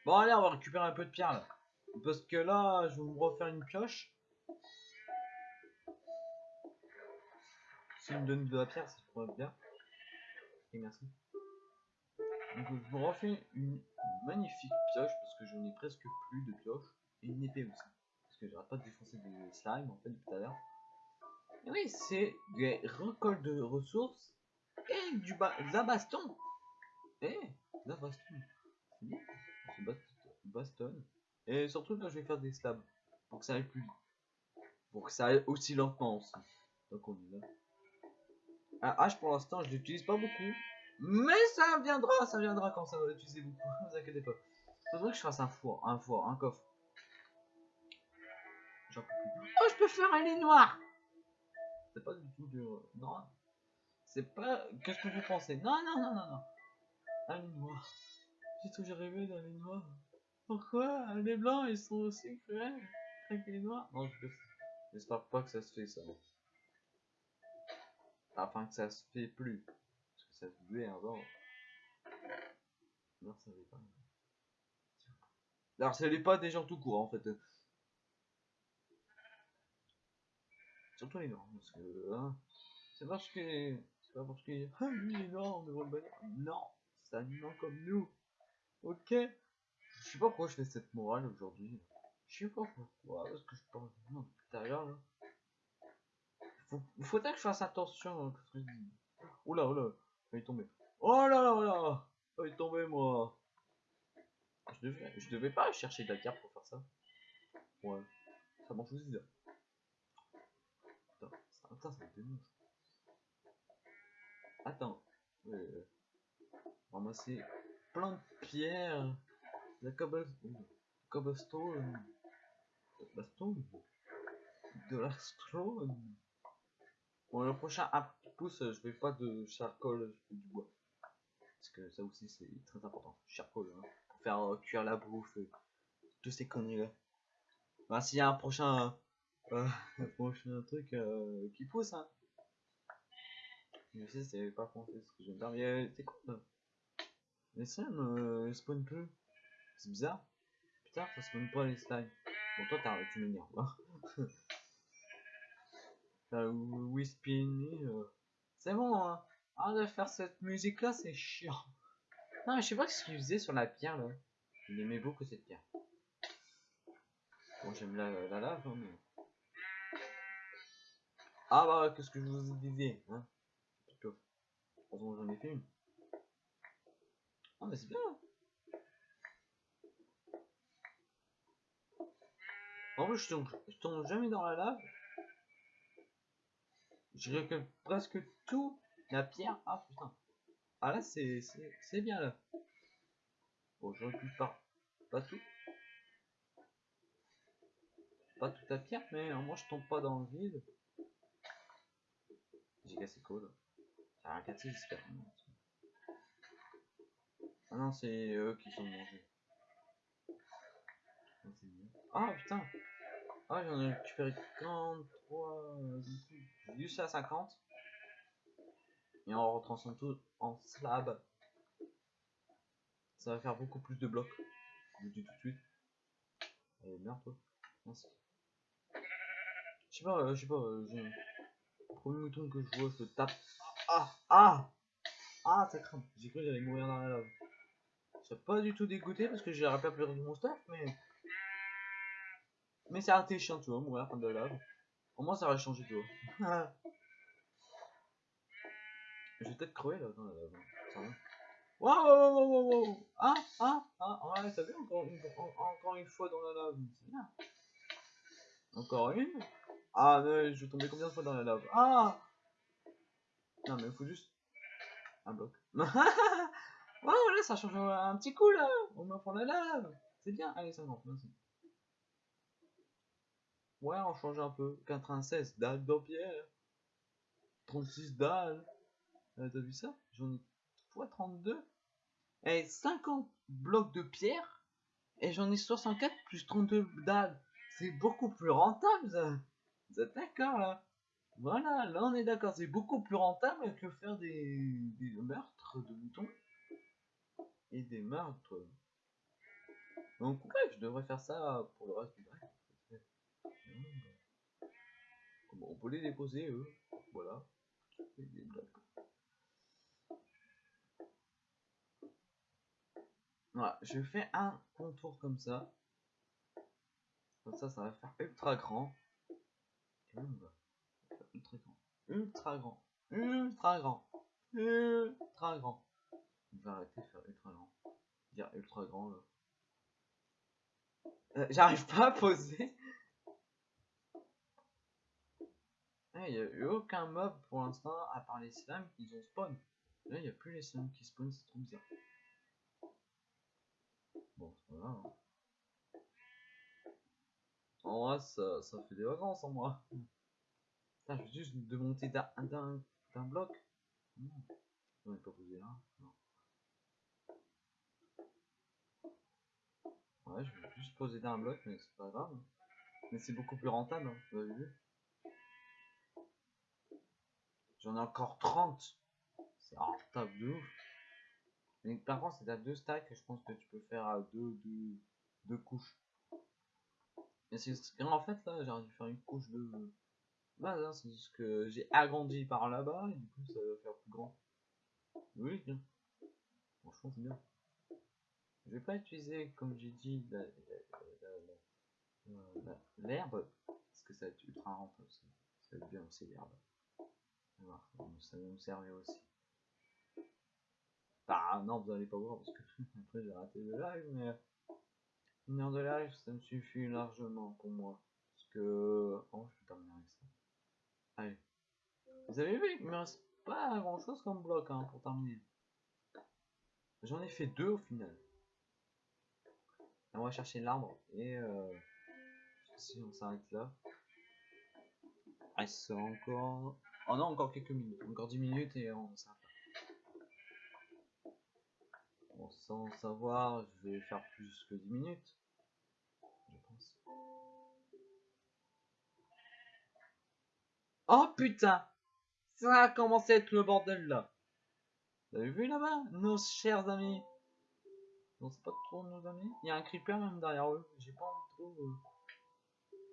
Bon allez, on va récupérer un peu de pierre là. Parce que là, je vais me refaire une pioche. S'il me donne de la pierre, ça pourrait bien. Et merci. Donc je me refais une magnifique pioche parce que je n'ai presque plus de pioche. Et une épée aussi. Parce que j'arrête pas de défoncer des slimes en fait tout à l'heure. Oui, c'est des récoltes de ressources et du ba baston. Et la baston. C'est bien. C'est baston. Et surtout là je vais faire des slabs. Pour que ça aille plus vite. Pour que ça aille aussi lentement aussi. Donc on y va. Un H pour l'instant je l'utilise pas beaucoup. Mais ça viendra, ça viendra quand ça va l'utiliser beaucoup. Ne vous inquiétez pas. Faudrait que je fasse un four, un four, un coffre. Oh je peux faire un lit noir C'est pas du tout du... Non. C'est pas... Qu'est-ce que vous pensez Non, non, non, non, non. Un lit noir. J'ai toujours rêvé d'un lit noir. Pourquoi? Les blancs ils sont aussi cruels avec les noirs Non, j'espère pas que ça se fait ça. Enfin que ça se fait plus. Parce que ça se faisait avant. Non, ça pas. Alors, ça n'est pas des gens tout court en fait. Surtout les noirs. Parce que. Hein, c'est parce que. C'est pas parce que. Ah, lui il est noir, on le bannir. Non, c'est un humain comme nous. Ok? Je sais pas pourquoi je fais cette morale aujourd'hui. Je sais pas pourquoi, parce que je parle à l'heure là. Faut, faudrait que je fasse attention à ce que je dis. Oula, oula, il est tombé. Oh là là là Il est tombé moi je devais, je devais pas chercher de la carte pour faire ça. Ouais, ça m'en fout Attends, euh, ramasser plein de pierres. La cobblestone. Cobblestone? De la stone? Bon, le prochain un pouce, je vais pas de charcoal, je fais du bois. Parce que ça aussi, c'est très important. Charcoal, hein, faire euh, cuire la bouffe, et tous ces conneries là. Bah, s'il y a un prochain, euh, prochain truc euh, qui pousse, hein. Je sais, c'est pas français ce que je dire, mais c'est quoi là? Mais ça me spawn plus. C'est bizarre. Putain, ça même pas les slimes. Bon, toi, t'as tu m'énerves. Hein. Wispini. Euh... C'est bon, hein. Arrête de faire cette musique là, c'est chiant. Non, mais je sais pas ce qu'il faisait sur la pierre là. Il aimait beaucoup cette pierre. Bon, j'aime la, la lave, hein, mais. Ah bah, qu'est-ce que je vous disais, hein. J'en ai fait une. Ah, mais c'est bien. Hein. En plus, je tombe, jamais dans la lave. Je récolte presque tout la pierre. Ah putain. Ah là, c'est bien là. Bon, je recule pas. Pas tout. Pas toute la pierre, mais au moins je tombe pas dans le vide. Quoi là J'ai rien cassé, j'espère. Ah non, c'est eux qui sont mangés. Ah, c'est. Ah putain Ah, j'en ai récupéré 43. euh, juste à 50. Et on retransforme tout en slab. Ça va faire beaucoup plus de blocs. Je vous dis tout de suite. Allez, merde toi. Merci. Je sais pas, euh, je sais pas, euh, premier mouton que je vois, je le tape. Ah Ah Ah, ça crame. J'ai cru que j'allais mourir dans la lave. Suis pas du tout dégoûté parce que j'aurais pas perdu mon stuff, mais. Mais ça a été chiant, tu vois, mourir dans de la lave. Au moins, ça aurait changé, tu vois. je vais peut-être crever là dans la lave. hein. Ça va. Waouh, waouh, waouh, waouh, waouh. Ah, ah, ah, ouais, t'as vu encore une, en- encore une fois dans la lave. C'est. Encore une. Ah, mais je vais tomber combien de fois dans la lave Ah Non, mais il faut juste un bloc. Waouh, là, ça change un petit coup, là On me prend la lave C'est bien. Allez, 50, merci. Ouais, on change un peu. 96 dalles de pierre. 36 dalles. Euh, T'as vu ça? J'en ai fois 32. Et 50 blocs de pierre. Et j'en ai 64 plus 32 dalles. C'est beaucoup plus rentable, ça. Vous êtes d'accord, là? Voilà, là, on est d'accord. C'est beaucoup plus rentable que faire des, meurtres de moutons. Et des meurtres. Donc, ouais, je devrais faire ça pour le reste du. Bon, on peut les déposer, eux? Voilà. Voilà, je fais un contour comme ça. Comme ça, ça va faire ultra grand. Et là, on va faire ultra grand. Ultra grand. Ultra grand. Ultra grand. On va arrêter de faire ultra grand. Dire ultra grand là. Euh, J'arrive pas à poser. Il n'y a eu aucun mob pour l'instant à part les slimes qui ont spawn. Là, il n'y a plus les slimes qui spawn, c'est trop bizarre. Bon, c'est pas grave. hein. En vrai, ça, fait des vacances en moi. Putain, je vais juste démonter d'un d'un bloc. Ai pas posé là. Ouais, je vais juste poser d'un bloc, mais c'est pas grave. Mais c'est beaucoup plus rentable, hein. J'en ai encore 30. C'est rentable de ouf. Mais par contre, c'est à deux stacks, je pense que tu peux faire à deux, deux, deux couches. Que- en fait là, j'aurais dû faire une couche de base, hein, c'est juste que j'ai agrandi par là-bas et du coup ça va faire plus grand. Oui, bien. Franchement, c'est bien. Je vais pas utiliser, comme j'ai dit, l'herbe, parce que ça va être ultra rentable. Ça, ça va être bien aussi l'herbe. Ça va nous servir aussi. Ah non, vous allez pas voir parce que après j'ai raté le live, mais une heure de live ça me suffit largement pour moi. Parce que. Oh, je terminer avec ça. Allez. Vous avez vu, il me reste pas grand chose comme bloc hein, pour terminer. J'en ai fait deux au final. On va chercher l'arbre et euh, si on s'arrête là. Ah, c'est encore. Oh non, encore quelques minutes. Encore 10 minutes et on s'arrête là. Sans savoir, je vais faire plus que 10 minutes. Je pense. Oh putain Ça a commencé à être le bordel là. Vous avez vu là-bas? Nos chers amis. Non, c'est pas trop nos amis. Il y a un creeper même derrière eux. J'ai pas envie trop. euh.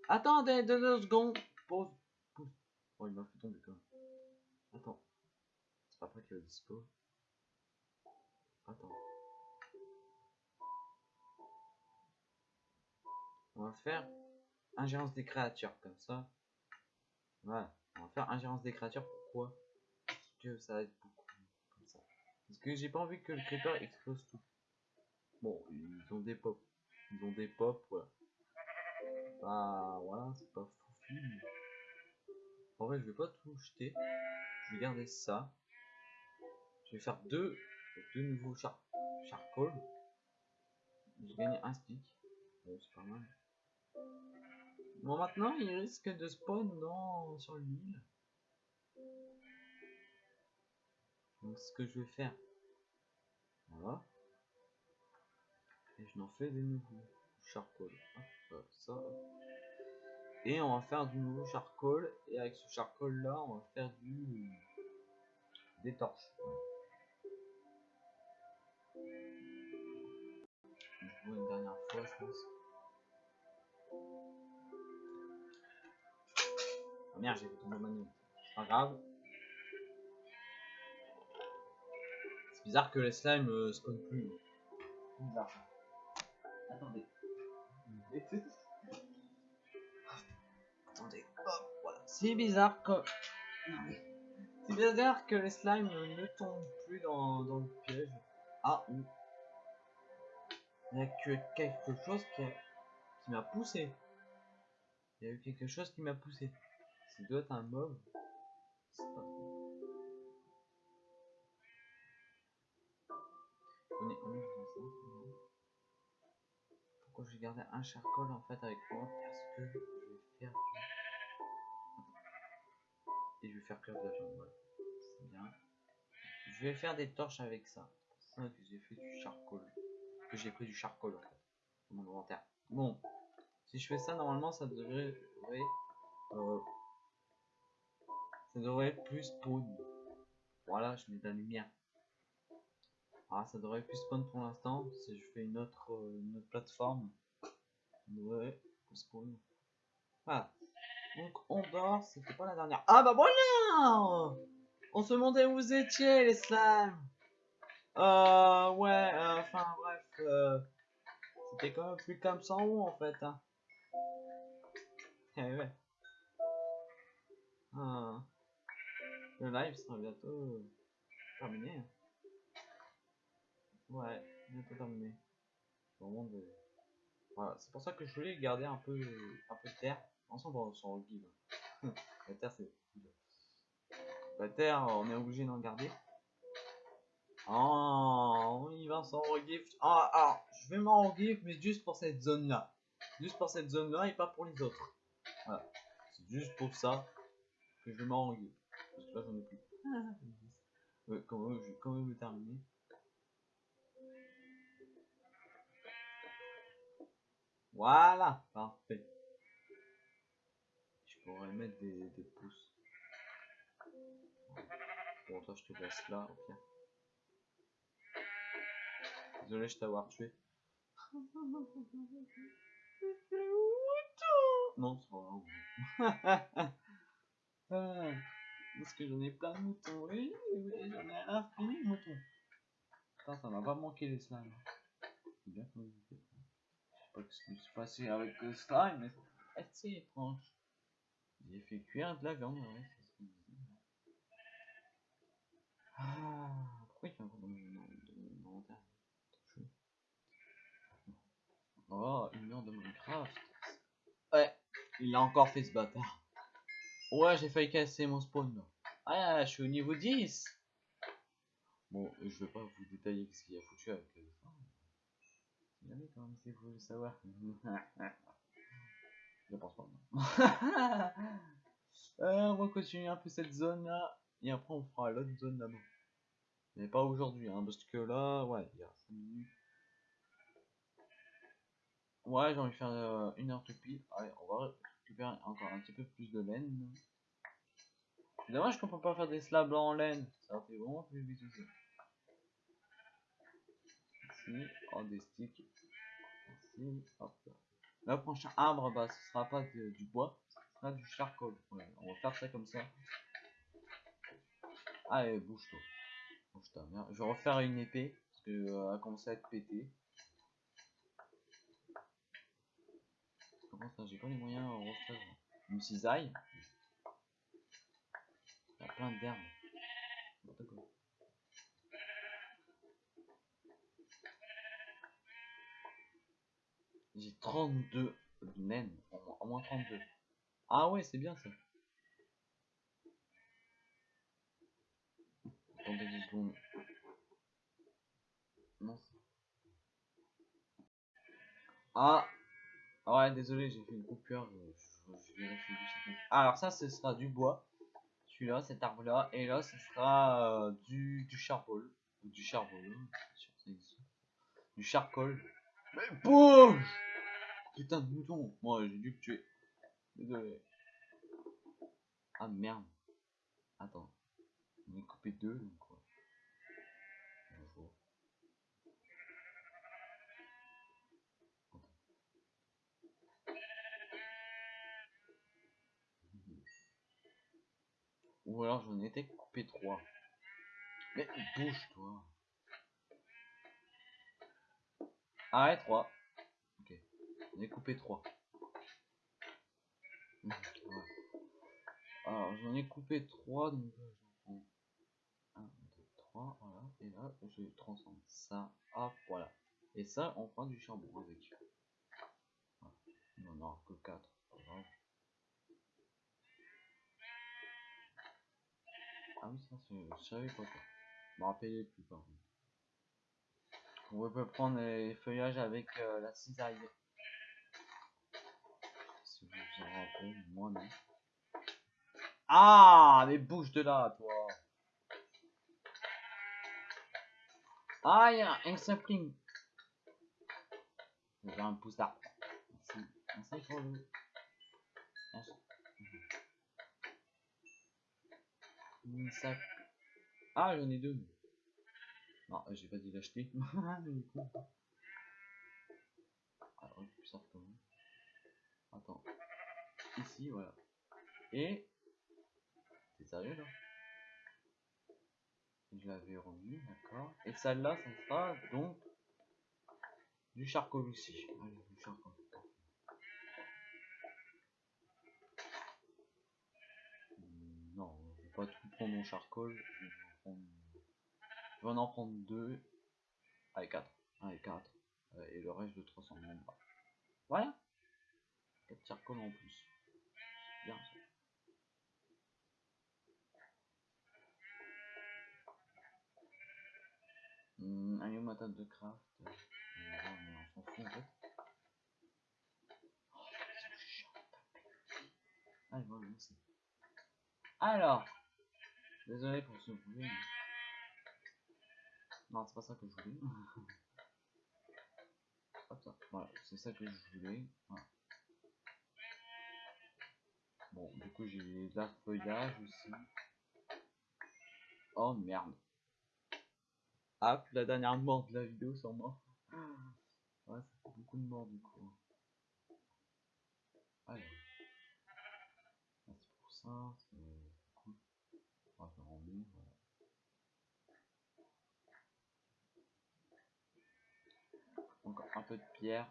Attendez deux, deux secondes. Pause. Oh, il m'a fait tomber quand même. Attends. C'est pas après qu'il va dispo. Attends. On va faire ingérence des créatures comme ça. Voilà. On va faire ingérence des créatures. Pourquoi? Parce que ça va être beaucoup comme ça. Parce que j'ai pas envie que le creeper explose tout. Bon, ils ont des pops. Ils ont des pops, voilà. Bah voilà, c'est pas fou. En vrai, je vais pas tout jeter. Je vais garder ça. Je vais faire deux, deux nouveaux char charcoal. J'ai gagné un stick. C'est pas mal. Bon, maintenant, il risque de spawn dans, sur l'île. Donc, ce que je vais faire, voilà. Et je n'en fais des nouveaux charcoal. Hop, ça. Et on va faire du nouveau charcoal. Et avec ce charcoal là, on va faire du des torches. Une dernière fois, je pense. Oh merde, j'ai fait tomber ma nuit. C'est pas grave. C'est bizarre que les slimes euh, spawnent plus. Bizarre. Attendez. Attendez. Hop, voilà. C'est bizarre que. C'est bizarre que les slimes ne tombent plus dans, dans le piège. Ah, ou. Il y a que quelque chose qui, a- qui m'a poussé. Il y a eu quelque chose qui m'a poussé. Ça doit être un mob. C'est pas On est, on est. Pourquoi je vais garder un charcoal en fait avec moi? Parce que je vais faire du... Et je vais faire cuire de la viande, voilà. C'est bien. Je vais faire des torches avec ça. C'est ça que j'ai fait du charcoal. Que j'ai pris du charcoal en fait. Dans mon inventaire. Bon. Si je fais ça, normalement ça devrait... devrait, euh, ça devrait être plus spawn. Voilà, je mets de la lumière. Ah, ça devrait plus spawn pour l'instant. Si je fais une autre, euh, une autre plateforme, ça devrait spawn. Voilà. Donc on dort, c'était pas la dernière. Ah bah voilà On se demandait où vous étiez les slimes Euh ouais, euh, enfin bref. euh, c'était quand même plus comme en haut en fait. Hein. Eh ouais. Ah. Le live sera bientôt euh, terminé. hein. Ouais, bientôt terminé. De... Voilà, c'est pour ça que je voulais garder un peu, un peu de terre. Ensemble, on s'en reguide. La terre, c'est. La terre, on est obligé d'en garder. Oh, il va s'en regift. Ah, ah, je vais m'en regift, mais juste pour cette zone-là. Juste pour cette zone-là et pas pour les autres. Voilà. C'est juste pour ça que je vais m'en regift. Parce que là, j'en ai plus. Ouais, quand même, je vais quand même le terminer. Voilà, parfait. Je pourrais mettre des, des pouces. Bon, toi, je te laisse là, ok. Désolé, je t'avoir tué. Non, c'est pas grave. Parce que j'en ai plein de moutons. Oui, oui, j'en ai infini de moutons. Putain, ça m'a pas manqué les slimes. C'est bien comme je sais pas ce qui se passait avec le slime, mais c'est assez étrange. J'ai fait cuire de la viande, ouais, c'est ce qu'il disait. Ah, pourquoi il fait encore dans mon inventaire. Oh, une heure de Minecraft. Ouais, il a encore fait ce bâtard. Ouais, j'ai failli casser mon spawn. Ah, je suis au niveau 10. Bon, je vais pas vous détailler ce qu'il a foutu avec le fin. Si jamais quand même c'est vous le savoir. je pense pas. Euh, on va continuer un peu cette zone là. Et après on fera l'autre zone là-bas. Mais pas aujourd'hui, hein, parce que là, ouais, il y a 5 minutes. Ouais, j'ai envie de faire euh, une heure tout pile. Allez, on va encore un petit peu plus de laine. Dommage qu'on peut pas faire des slabs en laine. Ça fait vraiment plus vite aussi. Ici, oh, des sticks. Ici, hop là. Le prochain arbre, bah, ce sera pas du bois, ce sera du charcoal. On va faire ça comme ça. Allez, bouge-toi. Bouge-toi, merde. Je vais refaire une épée, parce que euh, a commencé à être pétée. J'ai pas les moyens de refaire une cisaille. Il y a plein d'herbes. J'ai 32 naines, au moins- au moins 32. Ah ouais, c'est bien ça. Attendez deux secondes. Non. Ah Ouais, désolé, j'ai fait une coupure. Je. Ah, alors ça, ce sera du bois. Celui-là, cet arbre-là. Et là, ce sera euh, du, du charbon. Ou du charbon. Du charcoal. Mais bouge Putain de mouton. Moi, j'ai dû le tuer. Désolé. Ah merde. Attends. On est coupé deux, donc quoi. Bonjour. Ou alors j'en étais coupé trois. Mais bouge-toi. Ah ouais, 3. Ok. On est coupé 3. Mmh, alors j'en ai coupé 3, donc j'en prends 1, 2, 3, voilà. Et là, je transforme ça, hop, voilà. Et ça, on prend du charbon avec. Voilà. Il en aura que 4, grave. Ah oui, ça, je savais pas quoi. Je me rappelais plus par contre. On peut prendre les feuillages avec euh, la cisaille. Si vous en rappelez, moi non. Ah, mais bouge de là, toi. Ah, il y a un sapling. J'ai un pouce d'arbre. Merci. Merci pour le. Merci. Ah, j'en ai deux. Non, j'ai pas dit l'acheter. Alors, je ça comment Attends. Ici, voilà. Et. C'est sérieux là? Je l'avais remis, d'accord. Et celle-là, ça sera donc du charcoal aussi. Du. Non, je vais pas tout prendre mon charcoal. Je vais prendre je vais en prendre deux. Allez, 4. Allez, 4. Et le reste, le transforme en bas. Voilà. 4 charcoal en plus. C'est bien allez, ma de craft. Euh, on s'en en fait. Oh. Alors, désolé pour ce bruit. Non, c'est pas ça que je voulais. Hop ça. Voilà, c'est ça que je voulais. Voilà. Bon, du coup, j'ai de la feuillage aussi. Oh merde. Ah, la dernière mort de la vidéo sur moi. Ouais, ça fait beaucoup de morts du coup. Allez. Merci pour ça, c'est cool. On va faire en mieux, voilà. Encore un peu de pierre.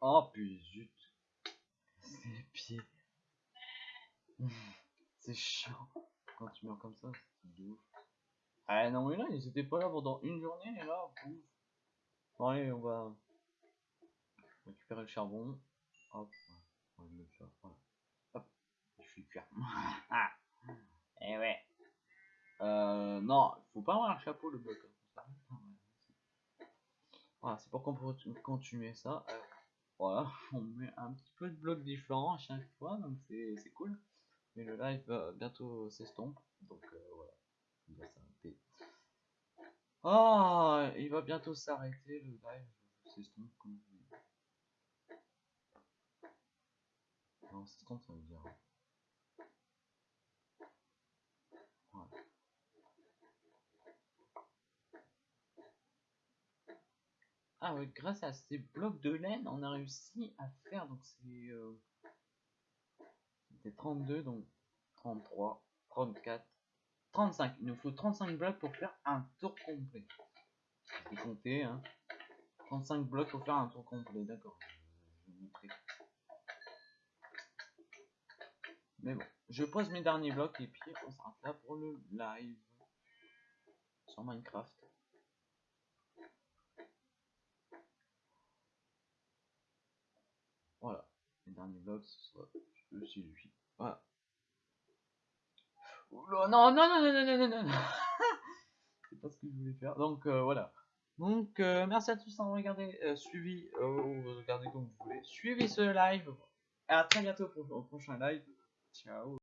Oh puis zut. C'est pieds. c'est chiant. Quand tu meurs comme ça, c'est. Ah non mais là, ils étaient pas là pendant une journée et là, pouf. Bon on va récupérer le charbon. Hop, on le. Hop, je suis cuire. ah. Et eh ouais. Euh, non, faut pas avoir un chapeau le bloc. Hein. Voilà, c'est pour qu'on continuer ça. Euh, voilà, on met un petit peu de blocs différents à chaque fois, donc c'est cool. Mais le live va bientôt s'estompe, donc euh, voilà, il va s'arrêter. Ah, il va bientôt s'arrêter le live s'estompe comme Non, s'estompe ça veut dire. Ah ouais, grâce à ces blocs de laine, on a réussi à faire, donc c'est... Euh, c'était 32, donc 33, 34, 35. Il nous faut 35 blocs pour faire un tour complet. Je vais compter, hein. 35 blocs pour faire un tour complet, d'accord. Je Mais bon, je pose mes derniers blocs et puis on s'arrête là pour le live sur Minecraft. Voilà. Les derniers ce sera aussi lui. Voilà. non, non, non, non, non, non, non, non. pas ce que je voulais faire. Donc euh, voilà. Donc euh, merci à tous d'avoir regardé, euh, suivi, ou regardez comme vous voulez. Suivez ce live. À très bientôt pour le prochain live. Ciao.